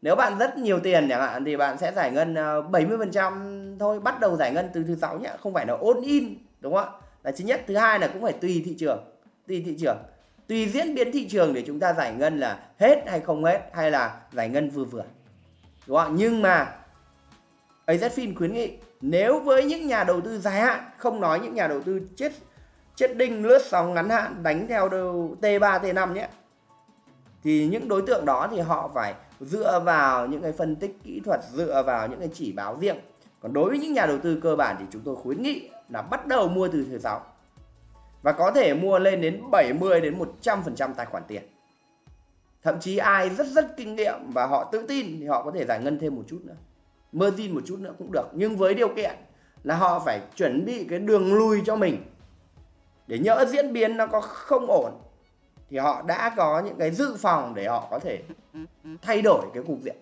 Nếu bạn rất nhiều tiền chẳng hạn, thì bạn sẽ giải ngân ờ, 70% thôi, bắt đầu giải ngân từ thứ sáu nhé không phải là ôn in, đúng không ạ? Là thứ nhất, thứ hai là cũng phải tùy thị trường, tùy thị trường. Tùy diễn biến thị trường để chúng ta giải ngân là hết hay không hết, hay là giải ngân vừa vừa, đúng không nhưng mà AZFIN khuyến nghị, nếu với những nhà đầu tư dài hạn, không nói những nhà đầu tư chết chết đinh lướt sóng ngắn hạn, đánh theo T3 T5 nhé thì những đối tượng đó thì họ phải dựa vào những cái phân tích kỹ thuật, dựa vào những cái chỉ báo riêng. Còn đối với những nhà đầu tư cơ bản thì chúng tôi khuyến nghị là bắt đầu mua từ thứ sáu và có thể mua lên đến 70 đến 100% tài khoản tiền. Thậm chí ai rất rất kinh nghiệm và họ tự tin thì họ có thể giải ngân thêm một chút nữa. Margin một chút nữa cũng được. Nhưng với điều kiện là họ phải chuẩn bị cái đường lui cho mình. Để nhỡ diễn biến nó có không ổn thì họ đã có những cái dự phòng để họ có thể thay đổi cái cục diện.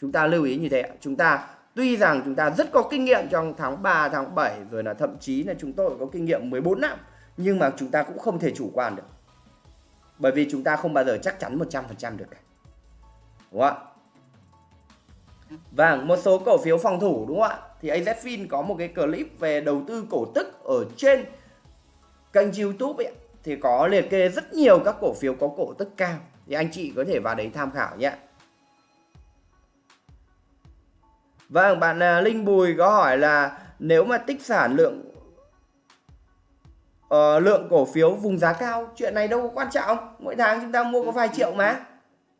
Chúng ta lưu ý như thế chúng ta tuy rằng chúng ta rất có kinh nghiệm trong tháng 3 tháng 7 rồi là thậm chí là chúng tôi có kinh nghiệm 14 năm nhưng mà chúng ta cũng không thể chủ quan được. Bởi vì chúng ta không bao giờ chắc chắn 100% được cả. Đúng không ạ? Vâng, một số cổ phiếu phòng thủ đúng không ạ? Thì AZFIN có một cái clip về đầu tư cổ tức ở trên kênh YouTube ấy thì có liệt kê rất nhiều các cổ phiếu có cổ tức cao thì anh chị có thể vào đấy tham khảo nhé. Vâng, bạn à, Linh Bùi có hỏi là nếu mà tích sản lượng uh, lượng cổ phiếu vùng giá cao, chuyện này đâu có quan trọng. Mỗi tháng chúng ta mua có vài triệu mà.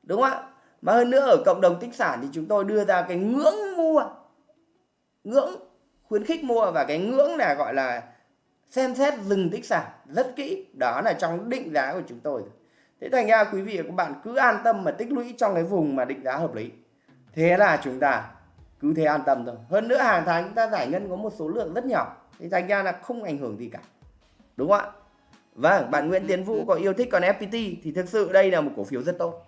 Đúng không ạ? Mà hơn nữa ở cộng đồng tích sản thì chúng tôi đưa ra cái ngưỡng mua. Ngưỡng khuyến khích mua và cái ngưỡng là gọi là xem xét dừng tích sản rất kỹ. Đó là trong định giá của chúng tôi. Thế thành ra quý vị và các bạn cứ an tâm mà tích lũy trong cái vùng mà định giá hợp lý. Thế là chúng ta cứ thế an tâm thôi. Hơn nữa hàng tháng chúng ta giải ngân có một số lượng rất nhỏ. Thì thành ra là không ảnh hưởng gì cả. Đúng không ạ? Vâng bạn Nguyễn Tiến Vũ có yêu thích còn FPT thì thực sự đây là một cổ phiếu rất tốt.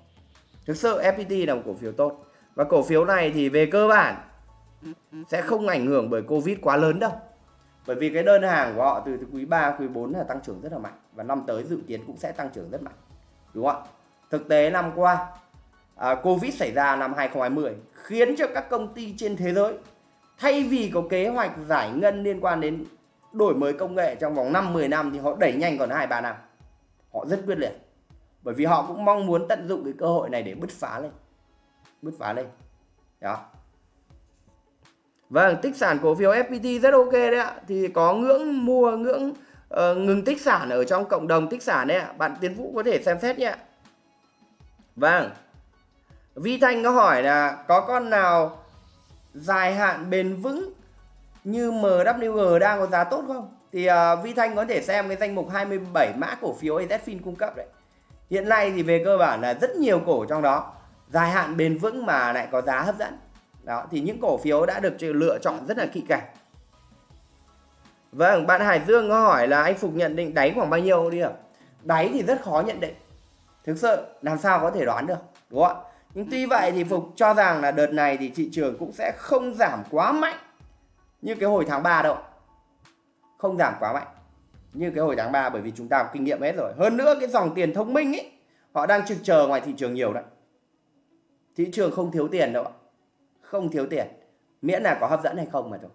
Thực sự FPT là một cổ phiếu tốt. Và cổ phiếu này thì về cơ bản sẽ không ảnh hưởng bởi Covid quá lớn đâu bởi vì cái đơn hàng của họ từ, từ quý 3, quý 4 là tăng trưởng rất là mạnh và năm tới dự kiến cũng sẽ tăng trưởng rất mạnh đúng không ạ thực tế năm qua à, Covid xảy ra năm 2020 khiến cho các công ty trên thế giới thay vì có kế hoạch giải ngân liên quan đến đổi mới công nghệ trong vòng 5-10 năm thì họ đẩy nhanh còn 2-3 năm. Họ rất quyết liệt. Bởi vì họ cũng mong muốn tận dụng cái cơ hội này để bứt phá lên. Bứt phá lên. Đó. Vâng, tích sản cổ phiếu FPT rất ok đấy ạ. Thì có ngưỡng mua, ngưỡng uh, ngừng tích sản ở trong cộng đồng tích sản đấy ạ. Bạn Tiến Vũ có thể xem xét nhé. Vâng. Vi Thanh có hỏi là có con nào dài hạn bền vững như MWG đang có giá tốt không? Thì uh, Vi Thanh có thể xem cái danh mục 27 mã cổ phiếu AZFIN cung cấp đấy. Hiện nay thì về cơ bản là rất nhiều cổ trong đó dài hạn bền vững mà lại có giá hấp dẫn. Đó thì những cổ phiếu đã được lựa chọn rất là kỹ càng. Vâng, bạn Hải Dương có hỏi là anh Phục nhận định đáy khoảng bao nhiêu đi ạ? Đáy thì rất khó nhận định. Thực sự làm sao có thể đoán được, đúng không ạ? nhưng tuy vậy thì phục cho rằng là đợt này thì thị trường cũng sẽ không giảm quá mạnh như cái hồi tháng 3 đâu không giảm quá mạnh như cái hồi tháng 3 bởi vì chúng ta có kinh nghiệm hết rồi hơn nữa cái dòng tiền thông minh ấy họ đang trực chờ ngoài thị trường nhiều đấy thị trường không thiếu tiền đâu không thiếu tiền. Miễn là có hấp dẫn hay không mà thôi.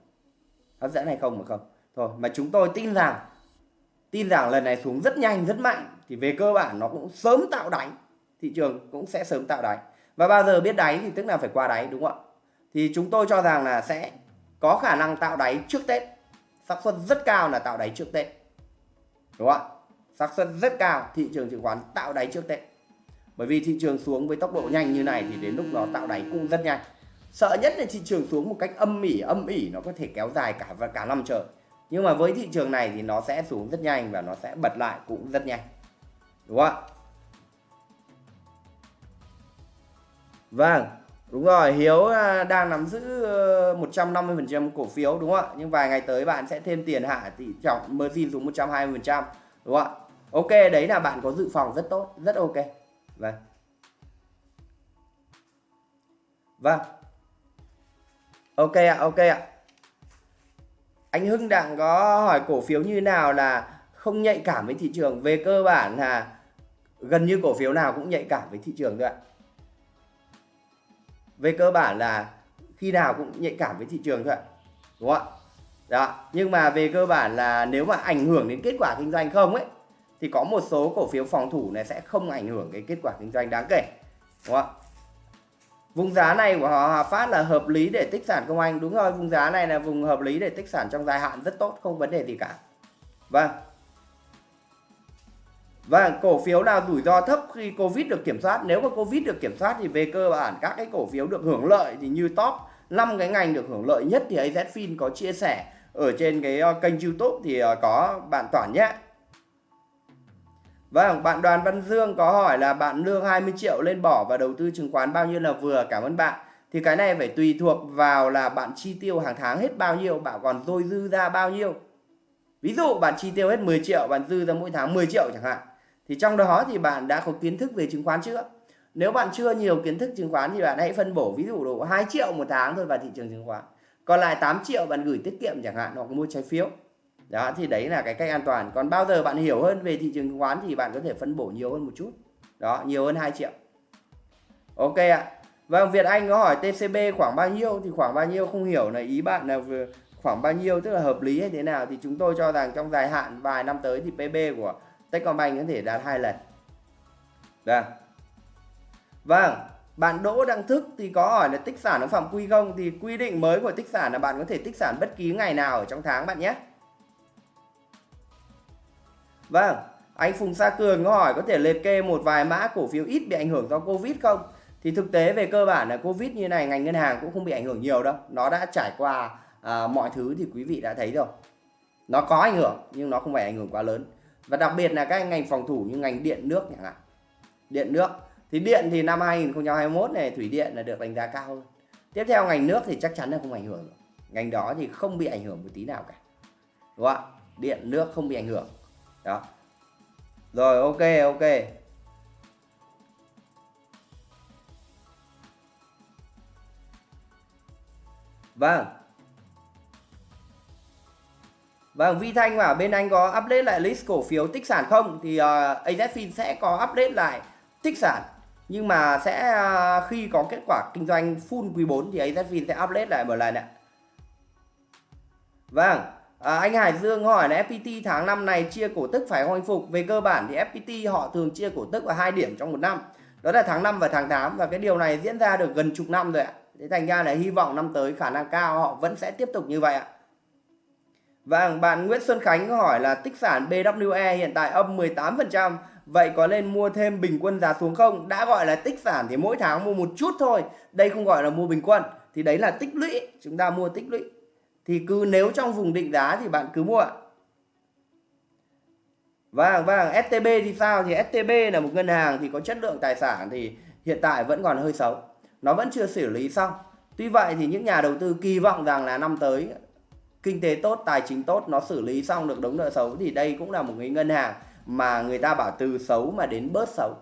Hấp dẫn hay không mà không. Thôi, mà chúng tôi tin rằng tin rằng lần này xuống rất nhanh, rất mạnh, thì về cơ bản nó cũng sớm tạo đáy. Thị trường cũng sẽ sớm tạo đáy. Và bao giờ biết đáy thì tức là phải qua đáy, đúng không ạ? Thì chúng tôi cho rằng là sẽ có khả năng tạo đáy trước Tết. Xác suất rất cao là tạo đáy trước Tết. Đúng không ạ? Xác suất rất cao, thị trường chứng khoán tạo đáy trước Tết. Bởi vì thị trường xuống với tốc độ nhanh như này thì đến lúc nó tạo đáy cũng rất nhanh sợ nhất là thị trường xuống một cách âm ỉ âm ỉ nó có thể kéo dài cả và cả năm trời nhưng mà với thị trường này thì nó sẽ xuống rất nhanh và nó sẽ bật lại cũng rất nhanh đúng không ạ Vâng, đúng rồi, Hiếu à, đang nắm giữ ờ, 150% cổ phiếu đúng không ạ? Nhưng vài ngày tới bạn sẽ thêm tiền hạ tỷ trọng margin xuống 120% đúng không ạ? Ok, đấy là bạn có dự phòng rất tốt, rất ok. Vâng. Vâng. Ok ạ, ok ạ. Anh Hưng đang có hỏi cổ phiếu như nào là không nhạy cảm với thị trường. Về cơ bản là gần như cổ phiếu nào cũng nhạy cảm với thị trường thôi ạ về cơ bản là khi nào cũng nhạy cảm với thị trường thôi ạ đúng không ạ đó nhưng mà về cơ bản là nếu mà ảnh hưởng đến kết quả kinh doanh không ấy thì có một số cổ phiếu phòng thủ này sẽ không ảnh hưởng cái kết quả kinh doanh đáng kể đúng không ạ vùng giá này của họ, Hòa Phát là hợp lý để tích sản công anh đúng rồi, vùng giá này là vùng hợp lý để tích sản trong dài hạn, rất tốt, không vấn đề gì cả vâng và cổ phiếu nào rủi ro thấp khi Covid được kiểm soát. Nếu mà Covid được kiểm soát thì về cơ bản các cái cổ phiếu được hưởng lợi thì như top 5 cái ngành được hưởng lợi nhất thì AZFIN có chia sẻ ở trên cái ờ, kênh YouTube thì ờ, có bạn Toản nhé. Vâng, bạn Đoàn Văn Dương có hỏi là bạn lương 20 triệu lên bỏ và đầu tư chứng khoán bao nhiêu là vừa? Cảm ơn bạn. Thì cái này phải tùy thuộc vào là bạn chi tiêu hàng tháng hết bao nhiêu, bạn còn dôi dư ra bao nhiêu. Ví dụ bạn chi tiêu hết 10 triệu, bạn dư ra mỗi tháng 10 triệu chẳng hạn thì trong đó thì bạn đã có kiến thức về chứng khoán chưa nếu bạn chưa nhiều kiến thức chứng khoán thì bạn hãy phân bổ ví dụ độ 2 triệu một tháng thôi vào thị trường chứng khoán còn lại 8 triệu bạn gửi tiết kiệm chẳng hạn hoặc mua trái phiếu đó, thì đấy là cái cách an toàn. Còn bao giờ bạn hiểu hơn về thị trường chứng khoán thì bạn có thể phân bổ nhiều hơn một chút. Đó, nhiều hơn 2 triệu. Ok ạ. Vâng Việt Anh có hỏi TCB khoảng bao nhiêu? Thì khoảng bao nhiêu không hiểu là ý bạn là khoảng bao nhiêu, tức là hợp lý hay thế nào? Thì chúng tôi cho rằng trong dài hạn vài năm tới thì PB của Techcombank có thể đạt hai lần. Vâng. Vâng bạn Đỗ Đăng Thức thì có hỏi là tích sản ở phạm quy không? Thì quy định mới của tích sản là bạn có thể tích sản bất kỳ ngày nào ở trong tháng bạn nhé vâng anh Phùng Sa Cường có hỏi có thể liệt kê một vài mã cổ phiếu ít bị ảnh hưởng do Covid không? Thì thực tế về cơ bản là Covid như này ngành ngân hàng cũng không bị ảnh hưởng nhiều đâu. Nó đã trải qua à, mọi thứ thì quý vị đã thấy rồi. Nó có ảnh hưởng nhưng nó không phải ảnh hưởng quá lớn. Và đặc biệt là các ngành phòng thủ như ngành điện nước chẳng hạn. Điện nước thì điện thì năm 2021 này thủy điện là được đánh giá cao hơn. Tiếp theo ngành nước thì chắc chắn là không ảnh hưởng ngành đó thì không bị ảnh hưởng một tí nào cả. Đúng không ạ? Điện nước không bị ảnh hưởng đó rồi ok ok vâng Vâng, Vi Thanh bảo bên anh có update lại list cổ phiếu tích sản không? Thì ờ, uh, AZFIN sẽ có update lại tích sản. Nhưng mà sẽ uh, khi có kết quả kinh doanh full quý 4 thì AZFIN sẽ update lại một lần ạ. Vâng, à, anh Hải Dương hỏi là FPT tháng năm này chia cổ tức phải hồi phục? Về cơ bản thì FPT họ thường chia cổ tức vào hai điểm trong một năm. Đó là tháng 5 và tháng 8 và cái điều này diễn ra được gần chục năm rồi ạ. Thế thành ra là hy vọng năm tới khả năng cao họ vẫn sẽ tiếp tục như vậy ạ. Và bạn Nguyễn Xuân Khánh hỏi là tích sản BWE hiện tại âm 18%, vậy có nên mua thêm bình quân giá xuống không? Đã gọi là tích sản thì mỗi tháng mua một chút thôi, đây không gọi là mua bình quân, thì đấy là tích lũy, chúng ta mua tích lũy. Thì cứ nếu trong vùng định giá thì bạn cứ mua ạ. Vâng, vâng, STB thì sao? Thì STB là một ngân hàng thì có chất lượng tài sản thì hiện tại vẫn còn hơi xấu. Nó vẫn chưa xử lý xong. Tuy vậy thì những nhà đầu tư kỳ vọng rằng là năm tới kinh tế tốt tài chính tốt nó xử lý xong được đống nợ xấu thì đây cũng là một cái ngân hàng mà người ta bảo từ xấu mà đến bớt xấu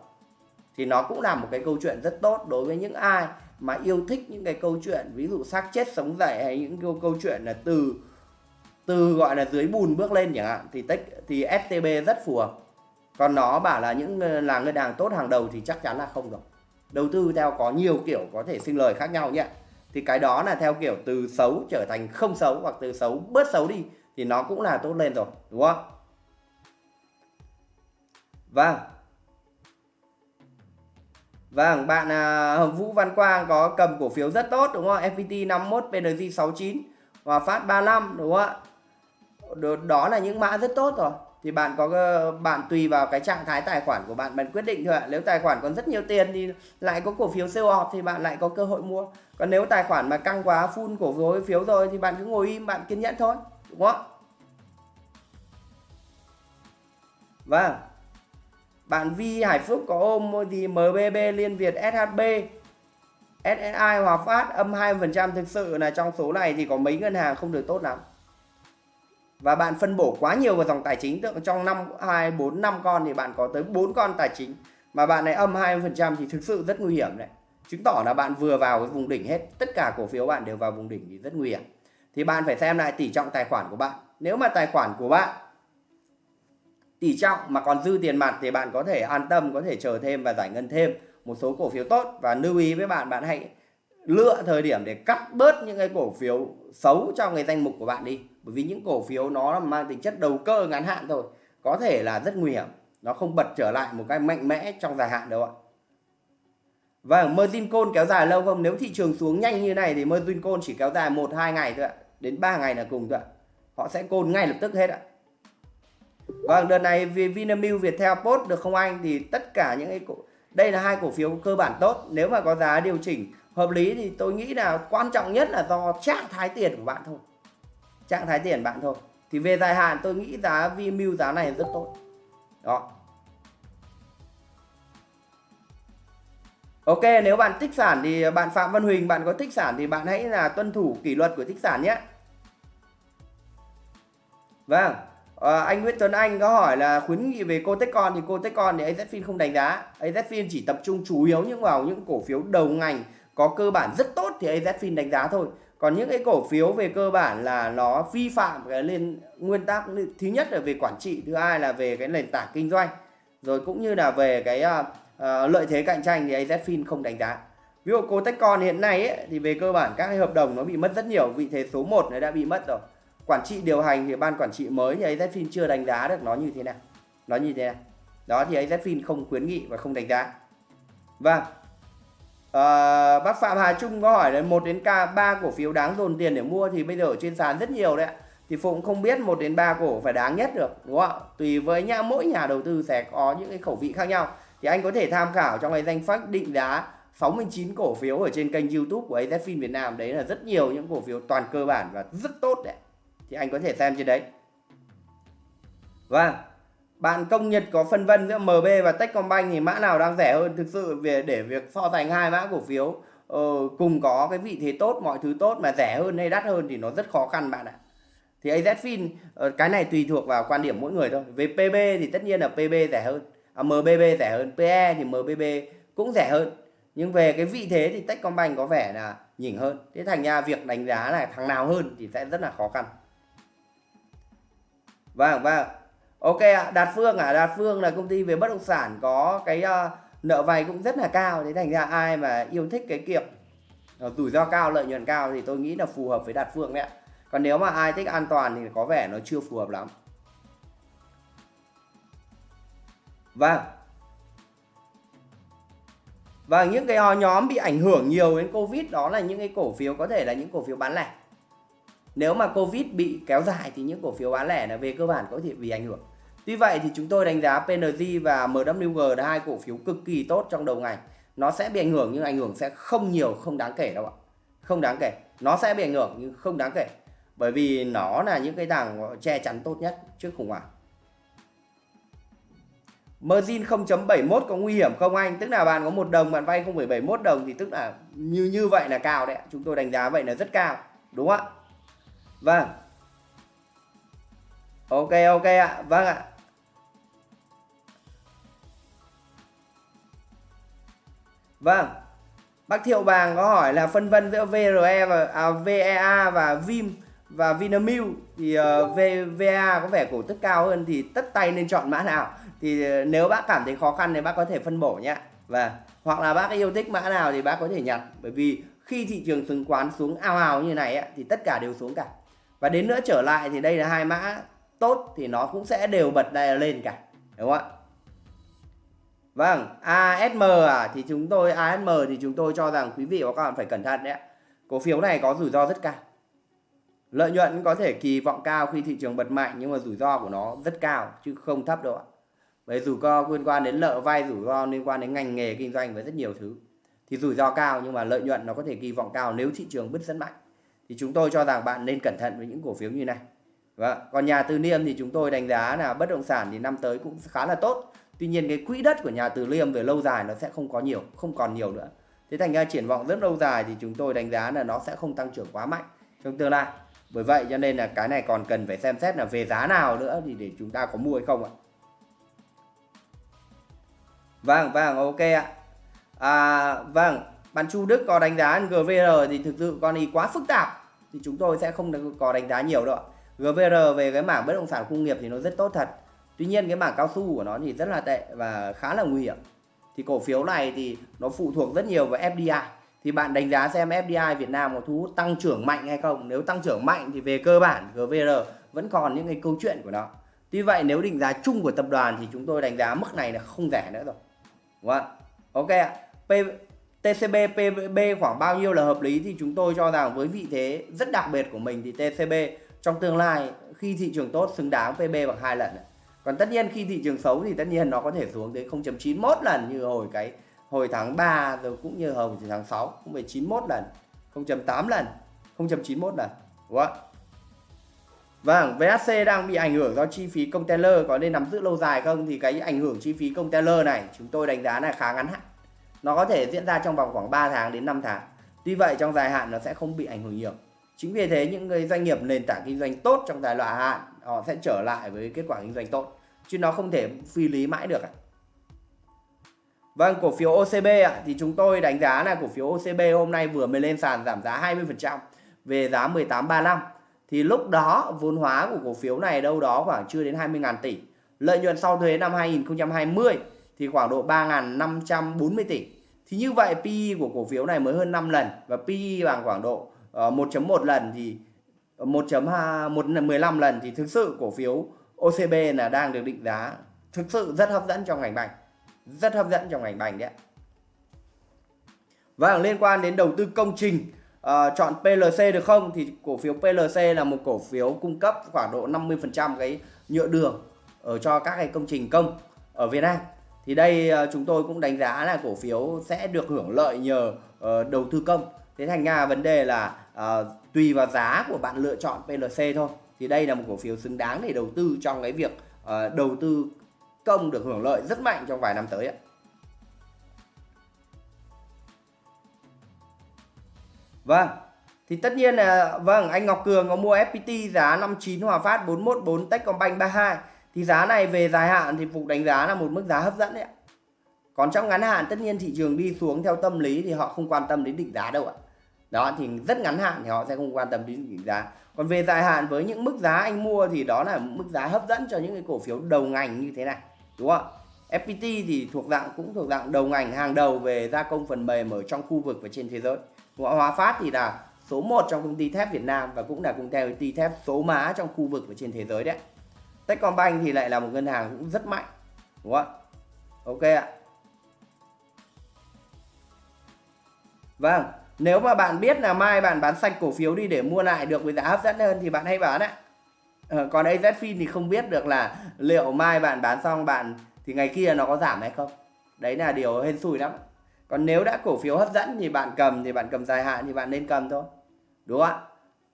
thì nó cũng là một cái câu chuyện rất tốt đối với những ai mà yêu thích những cái câu chuyện ví dụ xác chết sống dậy hay những câu, câu chuyện là từ từ gọi là dưới bùn bước lên chẳng hạn thì tích thì STB rất phù hợp. Còn nó bảo là những là ngân hàng tốt hàng đầu thì chắc chắn là không rồi đầu tư theo có nhiều kiểu có thể sinh lời khác nhau nhé. Thì cái đó là theo kiểu từ xấu trở thành không xấu hoặc từ xấu bớt xấu đi thì nó cũng là tốt lên rồi đúng không? Vâng. Vâng, bạn à, Hồng Vũ Văn Quang có cầm cổ phiếu rất tốt đúng không? FPT 51, PNG 69 và Phát 35 đúng không ạ? Đó là những mã rất tốt rồi. Thì bạn có ờ, bạn tùy vào cái trạng thái tài khoản của bạn bạn quyết định thôi ạ. Nếu tài khoản còn rất nhiều tiền thì lại có cổ phiếu siêu họp thì bạn lại có cơ hội mua. Còn nếu tài khoản mà căng quá full cổ phiếu rồi thì bạn cứ ngồi im bạn kiên nhẫn thôi đúng không vâng bạn Vi Hải Phúc có ôm gì MBB Liên Việt SHB SSI Hòa Phát âm 2% thực sự là trong số này thì có mấy ngân hàng không được tốt lắm và bạn phân bổ quá nhiều vào dòng tài chính tượng trong năm 2 4 5 con thì bạn có tới 4 con tài chính mà bạn này âm 20% thì thực sự rất nguy hiểm đấy. Chứng tỏ là bạn vừa vào cái vùng đỉnh hết, tất cả cổ phiếu bạn đều vào vùng đỉnh thì rất nguy hiểm. Thì bạn phải xem lại tỷ trọng tài khoản của bạn. Nếu mà tài khoản của bạn tỷ trọng mà còn dư tiền mặt thì bạn có thể an tâm, có thể chờ thêm và giải ngân thêm một số cổ phiếu tốt. Và lưu ý với bạn bạn hãy lựa thời điểm để cắt bớt những cái cổ phiếu xấu trong cái danh mục của bạn đi. Bởi vì những cổ phiếu nó mang tính chất đầu cơ ngắn hạn thôi, có thể là rất nguy hiểm. Nó không bật trở lại một cái mạnh mẽ trong dài hạn đâu ạ. Và margin call kéo dài lâu không? Nếu thị trường xuống nhanh như này thì margin call chỉ kéo dài một, hai ngày thôi ạ. Đến 3 ngày là cùng thôi ạ. Họ sẽ call ngay lập tức hết ạ vâng đợt này Vinamilk Viettel Post được không anh? Thì tất cả những cái cổ đây là hai cổ phiếu cơ bản tốt. Nếu mà có giá điều chỉnh hợp lý thì tôi nghĩ là quan trọng nhất là do trạng thái tiền của bạn thôi. Trạng thái tiền bạn thôi. Thì về dài hạn tôi nghĩ giá Vinamilk giá này rất tốt. Đó. Ok, nếu bạn tích sản thì bạn Phạm Văn Huỳnh, bạn có tích sản thì bạn hãy là tuân thủ kỷ luật của tích sản nhé. Vâng à, anh Nguyễn Tuấn Anh có hỏi là khuyến nghị về cô Techcon thì cô Techcon thì AZFIN không đánh giá. AZFIN chỉ tập trung chủ yếu những vào những cổ phiếu đầu ngành có cơ bản rất tốt thì AZFIN đánh giá thôi. Còn những cái cổ phiếu về cơ bản là nó vi phạm cái lên nguyên tắc thứ nhất là về quản trị thứ hai là về cái nền tảng kinh doanh. Rồi cũng như là về cái uh, lợi thế cạnh tranh thì AZFIN không đánh giá. Ví dụ cô Techcon hiện nay ấy, thì về cơ bản các cái hợp đồng nó bị mất rất nhiều vị thế số 1 nó đã bị mất rồi quản trị điều hành thì ban quản trị mới thì AZFIN chưa đánh giá được nó như thế nào. Nó như thế nào. Đó thì AZFIN không khuyến nghị và không đánh giá. Vâng. À, bác Phạm Hà Trung có hỏi là một đến k ba cổ phiếu đáng dồn tiền để mua thì bây giờ ở trên sàn rất nhiều đấy ạ. Thì Phụng không biết một đến ba cổ phải đáng nhất được đúng không ạ? Tùy với nhà mỗi nhà đầu tư sẽ có những cái khẩu vị khác nhau. Thì anh có thể tham khảo trong cái danh sách định giá 69 cổ phiếu ở trên kênh YouTube của AZFIN Việt Nam. Đấy là rất nhiều những cổ phiếu toàn cơ bản và rất tốt đấy thì anh có thể xem trên đấy. Và bạn công nhật có phân vân giữa MB và Techcombank thì mã nào đang rẻ hơn? Thực sự về để việc so sánh hai mã cổ phiếu ờ, cùng có cái vị thế tốt mọi thứ tốt mà rẻ hơn hay đắt hơn thì nó rất khó khăn bạn ạ. Thì AZFIN ờ, cái này tùy thuộc vào quan điểm mỗi người thôi. Về PB thì tất nhiên là PB rẻ hơn à, MBB rẻ hơn PE thì MBB cũng rẻ hơn. Nhưng về cái vị thế thì Techcombank có vẻ là nhỉnh hơn. Thế thành ra việc đánh giá là thằng nào hơn thì sẽ rất là khó khăn vâng vâng. Ok ạ đạt phương à đạt phương là công ty về bất động sản có cái uh, nợ vay cũng rất là cao. Thế thành ra ai mà yêu thích cái kiểu ờ, rủi ro cao lợi nhuận cao thì tôi nghĩ là phù hợp với đạt phương đấy ạ. Còn nếu mà ai thích an toàn thì có vẻ nó chưa phù hợp lắm. Vâng. Và những cái nhóm bị ảnh hưởng nhiều đến Covid đó là những cái cổ phiếu có thể là những cổ phiếu bán lẻ. Nếu mà Covid bị kéo dài thì những cổ phiếu bán lẻ là về cơ bản có thể bị ảnh hưởng. Tuy vậy thì chúng tôi đánh giá PNG và MWG là hai cổ phiếu cực kỳ tốt trong đầu ngày. Nó sẽ bị ảnh hưởng nhưng ảnh hưởng sẽ không nhiều, không đáng kể đâu ạ. Không đáng kể. Nó sẽ bị ảnh hưởng nhưng không đáng kể. Bởi vì nó là những cái đảng che chắn tốt nhất trước khủng hoảng. Margin 0.71 có nguy hiểm không anh? Tức là bạn có một đồng bạn vay 0.71 đồng thì tức là như như vậy là cao đấy. Chúng tôi đánh giá vậy là rất cao. Đúng không ạ? Vâng. Ok ok ạ. Vâng ạ. Vâng. Bác Thiệu Bàng có hỏi là phân vân giữa VRE và à, VEA và Vim và Vinamilk thì uh, v, có vẻ cổ tức cao hơn thì tất tay nên chọn mã nào? thì uh, nếu bác cảm thấy khó khăn thì bác có thể phân bổ nhé và vâng. hoặc là bác yêu thích mã nào thì bác có thể nhặt bởi vì khi thị trường chứng khoán xuống ao ào như này ấy, thì tất cả đều xuống cả và đến nữa trở lại thì đây là hai mã tốt thì nó cũng sẽ đều bật đây lên cả đúng không ạ Vâng, ASM à thì chúng tôi ASM thì chúng tôi cho rằng quý vị và các bạn phải cẩn thận đấy. Cổ phiếu này có rủi ro rất cao. Lợi nhuận có thể kỳ vọng cao khi thị trường bật mạnh nhưng mà rủi ro của nó rất cao chứ không thấp đâu ạ. bởi rủi ro liên quan đến nợ vay, rủi ro liên quan đến ngành nghề kinh doanh với rất nhiều thứ. Thì rủi ro cao nhưng mà lợi nhuận nó có thể kỳ vọng cao nếu thị trường bứt rất mạnh. Thì chúng tôi cho rằng bạn nên cẩn thận với những cổ phiếu như này. Và còn nhà Từ Liêm thì chúng tôi đánh giá là bất động sản thì năm tới cũng khá là tốt. Tuy nhiên cái quỹ đất của nhà Từ Liêm về lâu dài nó sẽ không có nhiều, không còn nhiều nữa. Thế thành ra triển vọng rất lâu dài thì chúng tôi đánh giá là nó sẽ không tăng trưởng quá mạnh trong tương lai. Bởi vậy cho nên là cái này còn cần phải xem xét là về giá nào nữa thì để chúng ta có mua hay không ạ. Vâng, vâng, ok ạ. À, vâng, bạn Chu Đức có đánh giá GVR thì thực sự con ý quá phức tạp thì chúng tôi sẽ không có đánh giá nhiều đâu. GVR về cái mảng bất động sản công nghiệp thì nó rất tốt thật. Tuy nhiên cái mảng cao su của nó thì rất là tệ và khá là nguy hiểm. Thì cổ phiếu này thì nó phụ thuộc rất nhiều vào FDI. Thì bạn đánh giá xem FDI Việt Nam có thu hút tăng trưởng mạnh hay không. Nếu tăng trưởng mạnh thì về cơ bản GVR vẫn còn những cái câu chuyện của nó. Tuy vậy nếu định giá chung của tập đoàn thì chúng tôi đánh giá mức này là không rẻ nữa rồi. Đúng không? Ok ạ. P, TCB PB khoảng bao nhiêu là hợp lý thì chúng tôi cho rằng với vị thế rất đặc biệt của mình thì TCB trong tương lai khi thị trường tốt xứng đáng PB bằng hai lần. Còn tất nhiên khi thị trường xấu thì tất nhiên nó có thể xuống tới 0.91 lần như hồi cái hồi tháng 3 rồi cũng như hồi tháng 6 cũng phải 91 lần, 0.8 lần, 0.91 lần. Đúng không? Vâng, VHC đang bị ảnh hưởng do chi phí container có nên nắm giữ lâu dài không? Thì cái ảnh hưởng chi phí container này chúng tôi đánh giá là khá ngắn hạn. Nó có thể diễn ra trong vòng khoảng 3 tháng đến 5 tháng. Tuy vậy trong dài hạn nó sẽ không bị ảnh hưởng nhiều. Chính vì thế những người doanh nghiệp nền tảng kinh doanh tốt trong dài loại hạn họ sẽ trở lại với kết quả kinh doanh tốt. Chứ nó không thể phi lý mãi được. Vâng, cổ phiếu OCB ạ, thì chúng tôi đánh giá là cổ phiếu OCB hôm nay vừa mới lên sàn giảm giá 20% về giá 1835 thì lúc đó vốn hóa của cổ phiếu này đâu đó khoảng chưa đến 20.000 tỷ. Lợi nhuận sau thuế năm 2020 thì khoảng độ 3.540 tỷ. Thì như vậy PE của cổ phiếu này mới hơn 5 lần và PE bằng khoảng độ ờ, 1.1 lần thì ờ, 1.15 lần thì thực sự cổ phiếu OCB là đang được định giá thực sự rất hấp dẫn trong ngành bành. Rất hấp dẫn trong ngành bành đấy. Và vâng, liên quan đến đầu tư công trình uh, chọn PLC được không thì cổ phiếu PLC là một cổ phiếu cung cấp khoảng độ 50% cái nhựa đường ở cho các cái công trình công ở Việt Nam thì đây ờ, chúng tôi cũng đánh giá là cổ phiếu sẽ được hưởng lợi nhờ ờ, đầu tư công. Thế thành ra vấn đề là ờ, tùy vào giá của bạn lựa chọn PLC thôi. Thì đây là một cổ phiếu xứng đáng để đầu tư trong cái việc đầu tư công được hưởng lợi rất mạnh trong vài năm tới ạ. Vâng, thì tất nhiên là vâng anh Ngọc Cường có mua FPT giá 59 Hòa Phát 414 Techcombank 32 thì giá này về dài hạn thì Phục đánh giá là một mức giá hấp dẫn đấy ạ. Còn trong ngắn hạn, tất nhiên thị trường đi xuống theo tâm lý thì họ không quan tâm đến định giá đâu ạ. Đó, thì rất ngắn hạn thì họ sẽ không quan tâm đến định giá. Còn về dài hạn với những mức giá anh mua thì đó là mức giá hấp dẫn cho những cái cổ phiếu đầu ngành như thế này. Đúng không? FPT thì thuộc dạng, cũng thuộc dạng đầu ngành, hàng đầu về gia công phần mềm ở trong khu vực và trên thế giới. Hòa Phát thì là số 1 trong công ty thép Việt Nam và cũng là công ty thép số má trong khu vực và trên thế giới đấy. Techcombank thì lại là một ngân hàng cũng rất mạnh. Đúng không ạ? Ok ạ. Vâng, nếu mà bạn biết là mai bạn bán sạch cổ phiếu đi để mua lại được với giá hấp dẫn hơn thì bạn hãy bán ạ. Ờ, còn AZFIN thì không biết được là liệu mai bạn bán xong bạn thì ngày kia nó có giảm hay không. Đấy là điều hên xui lắm còn nếu đã cổ phiếu hấp dẫn thì bạn cầm thì bạn cầm dài hạn thì bạn nên cầm thôi đúng không ạ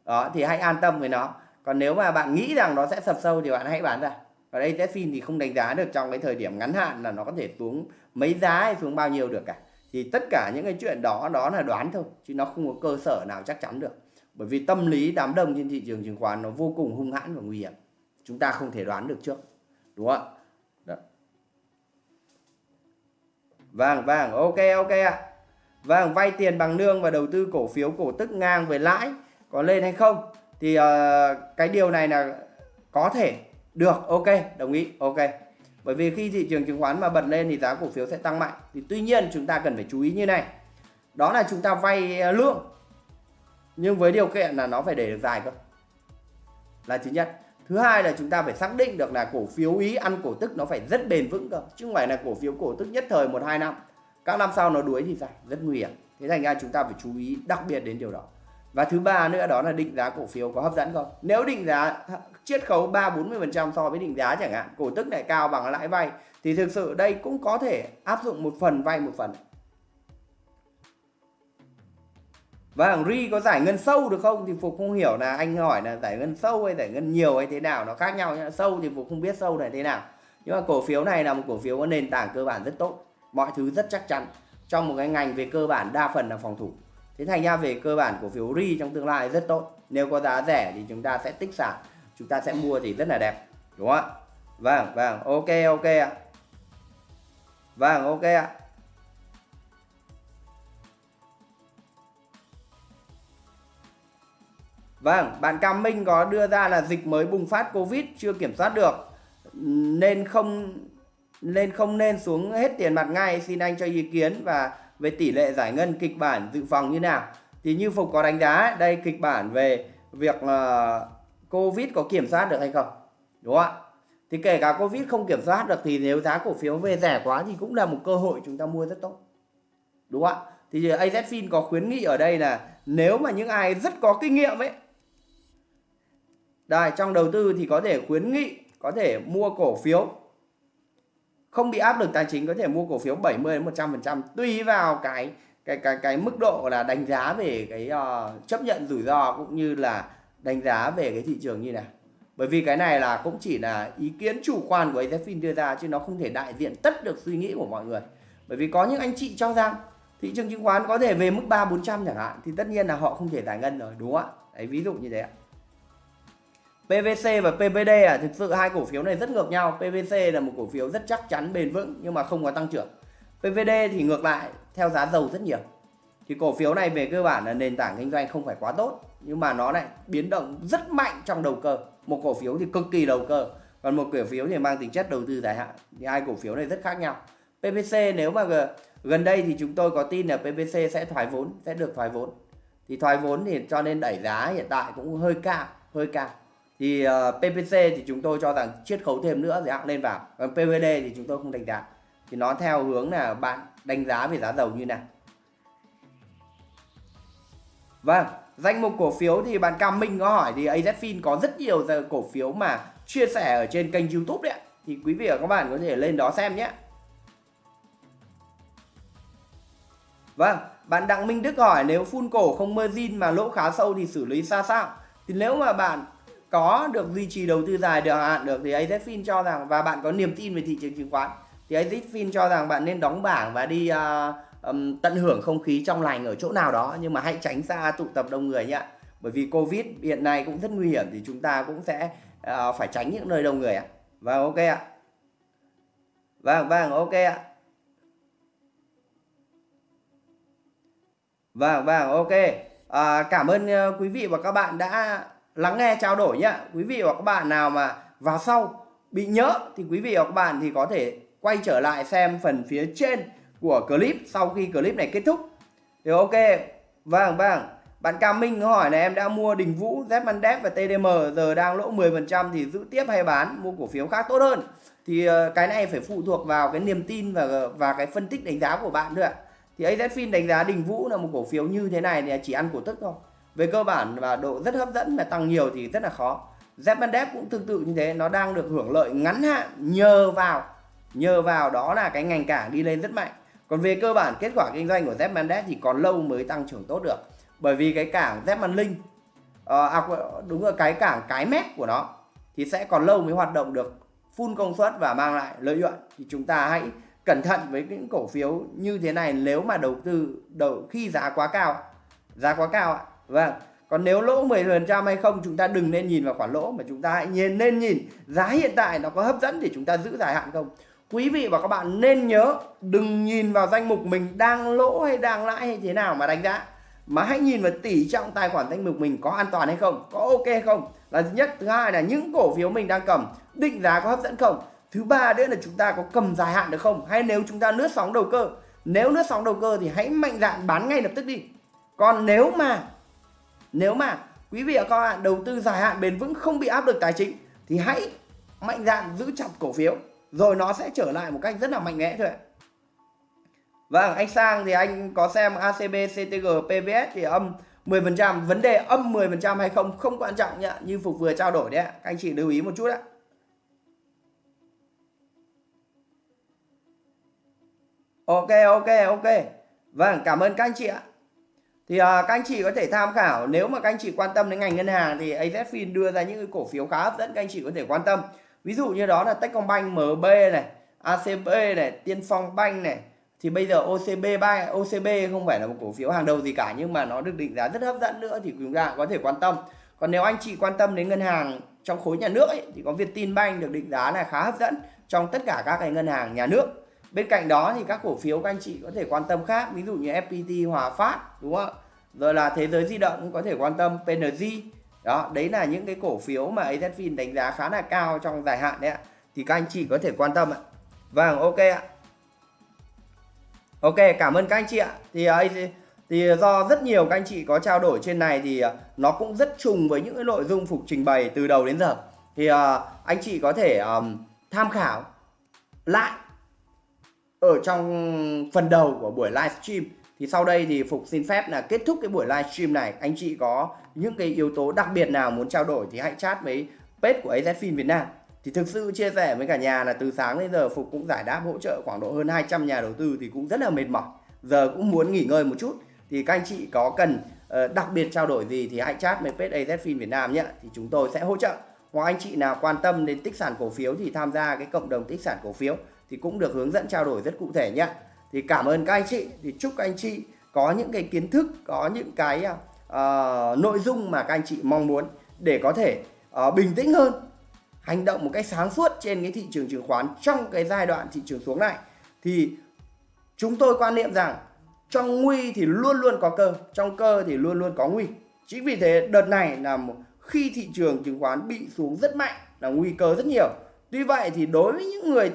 đó thì hãy an tâm với nó còn nếu mà bạn nghĩ rằng nó sẽ sập sâu thì bạn hãy bán ra. Ở đây Techfin thì không đánh giá được trong cái thời điểm ngắn hạn là nó có thể xuống mấy giá hay xuống bao nhiêu được cả. Thì tất cả những cái chuyện đó đó là đoán thôi chứ nó không có cơ sở nào chắc chắn được. Bởi vì tâm lý đám đông trên thị trường chứng khoán nó vô cùng hung hãn và nguy hiểm. Chúng ta không thể đoán được trước đúng không ạ? Vâng, vâng, ok, ok ạ. Vâng, vay tiền bằng lương và đầu tư cổ phiếu cổ tức ngang về lãi có lên hay không? Thì uh, cái điều này là có thể được, ok, đồng ý, ok. Bởi vì khi thị trường chứng khoán mà bật lên thì giá cổ phiếu sẽ tăng mạnh. Thì tuy nhiên chúng ta cần phải chú ý như này. Đó là chúng ta vay ờ, lương. Nhưng với điều kiện là nó phải để được dài cơ. Là thứ nhất thứ hai là chúng ta phải xác định được là cổ phiếu ý ăn cổ tức nó phải rất bền vững cơ chứ không phải là cổ phiếu cổ tức nhất thời một hai năm các năm sau nó đuối thì sao rất nguy hiểm thế thành ra chúng ta phải chú ý đặc biệt đến điều đó và thứ ba nữa đó là định giá cổ phiếu có hấp dẫn không nếu định giá chiết khấu ba bốn mươi phần trăm so với định giá chẳng hạn cổ tức lại cao bằng lãi vay thì thực sự đây cũng có thể áp dụng một phần vay một phần và hàng Ri có giải ngân sâu được không thì Phục không hiểu là anh hỏi là giải ngân sâu hay giải ngân nhiều hay thế nào nó khác nhau nhá. Sâu thì Phục không biết sâu là thế nào. Nhưng mà cổ phiếu này là một cổ phiếu có nền tảng cơ bản rất tốt, mọi thứ rất chắc chắn. Trong một cái ngành về cơ bản đa phần là phòng thủ. Thế thành ra về cơ bản cổ phiếu Ri trong tương lai rất tốt. Nếu có giá rẻ thì chúng ta sẽ tích sản, chúng ta sẽ mua thì rất là đẹp. Đúng không ạ? Vâng, vâng, ok ok ạ. Vâng, ok ạ. Vâng, bạn Cam Minh có đưa ra là dịch mới bùng phát Covid chưa kiểm soát được nên không nên không nên xuống hết tiền mặt ngay xin anh cho ý kiến và về tỷ lệ giải ngân kịch bản dự phòng như nào. Thì như Phục có đánh giá đây kịch bản về việc uh, Covid có kiểm soát được hay không? Đúng không ạ? Thì kể cả Covid không kiểm soát được thì nếu giá cổ phiếu về rẻ quá thì cũng là một cơ hội chúng ta mua rất tốt. Đúng không ạ? Thì AZFIN có khuyến nghị ở đây là nếu mà những ai rất có kinh nghiệm ấy đây trong đầu tư thì có thể khuyến nghị có thể mua cổ phiếu không bị áp lực tài chính có thể mua cổ phiếu 70 đến 100% tùy vào cái cái cái cái mức độ là đánh giá về cái uh, chấp nhận rủi ro cũng như là đánh giá về cái thị trường như này. Bởi vì cái này là cũng chỉ là ý kiến chủ quan của AZFIN đưa ra chứ nó không thể đại diện tất được suy nghĩ của mọi người. Bởi vì có những anh chị cho rằng thị trường chứng khoán có thể về mức 3 400 chẳng hạn thì tất nhiên là họ không thể giải ngân rồi đúng không ạ? Đấy ví dụ như thế ạ. PVC và PVD à thực sự hai cổ phiếu này rất ngược nhau. PVC là một cổ phiếu rất chắc chắn, bền vững nhưng mà không có tăng trưởng. PVD thì ngược lại, theo giá dầu rất nhiều. Thì cổ phiếu này về cơ bản là nền tảng kinh doanh không phải quá tốt, nhưng mà nó lại biến động rất mạnh trong đầu cơ. Một cổ phiếu thì cực kỳ đầu cơ, còn một cổ phiếu thì mang tính chất đầu tư dài hạn. Thì hai cổ phiếu này rất khác nhau. Pvc nếu mà gần đây thì chúng tôi có tin là pvc sẽ thoái vốn, sẽ được thoái vốn. Thì thoái vốn thì cho nên đẩy giá hiện tại cũng hơi cao hơi cao thì ờ, uh, PPC thì chúng tôi cho rằng chiết khấu thêm nữa thì lên vào. Còn PVD thì chúng tôi không đánh giá. Thì nó theo hướng là bạn đánh giá về giá dầu như nào. Vâng danh mục cổ phiếu thì bạn Cam Minh có hỏi thì AZFIN có rất nhiều cổ phiếu mà chia sẻ ở trên kênh YouTube đấy thì quý vị và các bạn có thể lên đó xem nhé. Vâng, bạn Đặng Minh Đức hỏi nếu phun cổ không margin mà lỗ khá sâu thì xử lý ra sao? Thì nếu mà bạn có được duy trì đầu tư dài được hạn được thì AZFIN cho rằng và bạn có niềm tin về thị trường chứng khoán thì AZFIN cho rằng bạn nên đóng bảng và đi uh, um, tận hưởng không khí trong lành ở chỗ nào đó nhưng mà hãy tránh xa tụ tập đông người nhé. Bởi vì Covid hiện nay cũng rất nguy hiểm thì chúng ta cũng sẽ uh, phải tránh những nơi đông người ạ. Vâng ok ạ. Vâng vâng ok ạ. Vâng vâng ok. À, cảm ơn uh, quý vị và các bạn đã lắng nghe trao đổi nhé. Quý vị và các bạn nào mà vào sau bị nhớ thì quý vị và các bạn thì có thể quay trở lại xem phần phía trên của clip sau khi clip này kết thúc. Thì ok. Vâng vâng. Bạn Cam Minh hỏi là em đã mua Đình Vũ, Zmandev và TDM giờ đang lỗ 10% thì giữ tiếp hay bán mua cổ phiếu khác tốt hơn. Thì ờ, cái này phải phụ thuộc vào cái niềm tin và ờ, và cái phân tích đánh giá của bạn nữa thì AZFIN đánh giá Đình Vũ là một cổ phiếu như thế này thì chỉ ăn cổ tức thôi về cơ bản và độ rất hấp dẫn mà tăng nhiều thì rất là khó. Zmandev cũng tương tự như thế nó đang được hưởng lợi ngắn hạn nhờ vào nhờ vào đó là cái ngành cảng đi lên rất mạnh. Còn về cơ bản kết quả kinh doanh của Zmandev thì còn lâu mới tăng trưởng tốt được. Bởi vì cái cảng Zmanlink ờ, à, đúng là cái cảng cái mép của nó thì sẽ còn lâu mới hoạt động được full công suất và mang lại lợi nhuận. Thì chúng ta hãy cẩn thận với những cổ phiếu như thế này nếu mà đầu tư đầu khi giá quá cao giá quá cao ạ vâng. Còn nếu lỗ 10% hay không, chúng ta đừng nên nhìn vào khoản lỗ, mà chúng ta hãy nhìn, nên nhìn giá hiện tại nó có hấp dẫn để chúng ta giữ dài hạn không? Quý vị và các bạn nên nhớ đừng nhìn vào danh mục mình đang lỗ hay đang lãi hay thế nào mà đánh giá, mà hãy nhìn vào tỷ trọng tài khoản danh mục mình có an toàn hay không, có ok hay không? Là thứ nhất. Thứ hai là những cổ phiếu mình đang cầm định giá có hấp dẫn không? Thứ ba nữa là chúng ta có cầm dài hạn được không? Hay nếu chúng ta lướt sóng đầu cơ? Nếu lướt sóng đầu cơ thì hãy mạnh dạn bán ngay lập tức đi. Còn nếu mà nếu mà quý vị và các bạn đầu tư dài hạn bền vững không bị áp lực tài chính thì hãy mạnh dạn giữ chặt cổ phiếu rồi nó sẽ trở lại một cách rất là mạnh mẽ thôi Vâng, anh Sang thì anh có xem ACB, CTG, PVS thì âm 10%. Vấn đề âm 10% hay không không quan trọng nhá. Như Phục vừa trao đổi đấy ạ. Các anh chị lưu ý một chút ạ. Ok ok ok. Vâng cảm ơn các anh chị ạ. Thì uh, các anh chị có thể tham khảo nếu mà các anh chị quan tâm đến ngành ngân hàng thì AZFIN đưa ra những cái cổ phiếu khá hấp dẫn các anh chị có thể quan tâm. Ví dụ như đó là Techcombank, MB này, ACB này, Tiên Phong Bank này. Thì bây giờ OCB Bank, OCB không phải là một cổ phiếu hàng đầu gì cả nhưng mà nó được định giá rất hấp dẫn nữa thì chúng ta có thể quan tâm. Còn nếu anh chị quan tâm đến ngân hàng trong khối nhà nước ấy, thì có Vietinbank được định giá là khá hấp dẫn trong tất cả các cái ngân hàng nhà nước bên cạnh đó thì các cổ phiếu các anh chị có thể quan tâm khác ví dụ như FPT Hòa Phát đúng không ạ rồi là thế giới di động cũng có thể quan tâm PNG đó đấy là những cái cổ phiếu mà AZFIN đánh giá khá là cao trong dài hạn đấy ạ. Thì các anh chị có thể quan tâm ạ. Vâng ok ạ. Ok cảm ơn các anh chị ạ. Thì à, thì do rất nhiều các anh chị có trao đổi trên này thì à, nó cũng rất trùng với những cái nội dung phục trình bày từ đầu đến giờ. Thì à, anh chị có thể um, tham khảo lại ở trong phần đầu của buổi livestream thì sau đây thì Phục xin phép là kết thúc cái buổi livestream này. Anh chị có những cái yếu tố đặc biệt nào muốn trao đổi thì hãy chat với page của AZFIN Việt Nam. Thì thực sự chia sẻ với cả nhà là từ sáng đến giờ Phục cũng giải đáp hỗ trợ khoảng độ hơn 200 nhà đầu tư thì cũng rất là mệt mỏi. Giờ cũng muốn nghỉ ngơi một chút. Thì các anh chị có cần uh, đặc biệt trao đổi gì thì hãy chat với page AZFIN Việt Nam nhé. Thì chúng tôi sẽ hỗ trợ. Hoặc anh chị nào quan tâm đến tích sản cổ phiếu thì tham gia cái cộng đồng tích sản cổ phiếu thì cũng được hướng dẫn trao đổi rất cụ thể nhé thì cảm ơn các anh chị. Thì chúc các anh chị có những cái kiến thức có những cái uh, nội dung mà các anh chị mong muốn để có thể uh, bình tĩnh hơn hành động một cách sáng suốt trên cái thị trường chứng khoán trong cái giai đoạn thị trường xuống này. Thì chúng tôi quan niệm rằng trong nguy thì luôn luôn có cơ trong cơ thì luôn luôn có nguy. Chính vì thế đợt này là một, khi thị trường chứng khoán bị xuống rất mạnh là nguy cơ rất nhiều. Tuy vậy thì đối với những người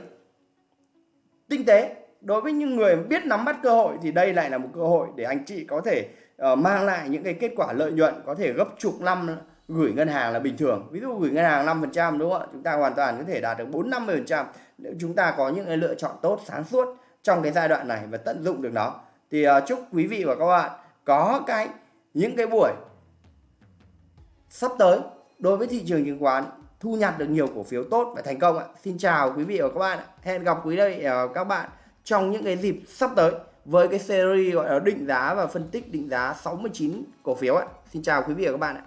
tinh tế đối với những người biết nắm bắt cơ hội thì đây lại là một cơ hội để anh chị có thể uh, mang lại những cái kết quả lợi nhuận có thể gấp chục năm gửi ngân hàng là bình thường ví dụ gửi ngân hàng 5% đúng không ạ chúng ta hoàn toàn có thể đạt được 4 50% nếu chúng ta có những cái lựa chọn tốt sáng suốt trong cái giai đoạn này và tận dụng được nó thì uh, chúc quý vị và các bạn có cái những cái buổi sắp tới đối với thị trường chứng khoán thu nhặt được nhiều cổ phiếu tốt và thành công ạ. Xin chào quý vị và các bạn. Hẹn gặp quý vị và các bạn trong những cái dịp sắp tới với cái series gọi là định giá và phân tích định giá 69 cổ phiếu ạ. Xin chào quý vị và các bạn ạ.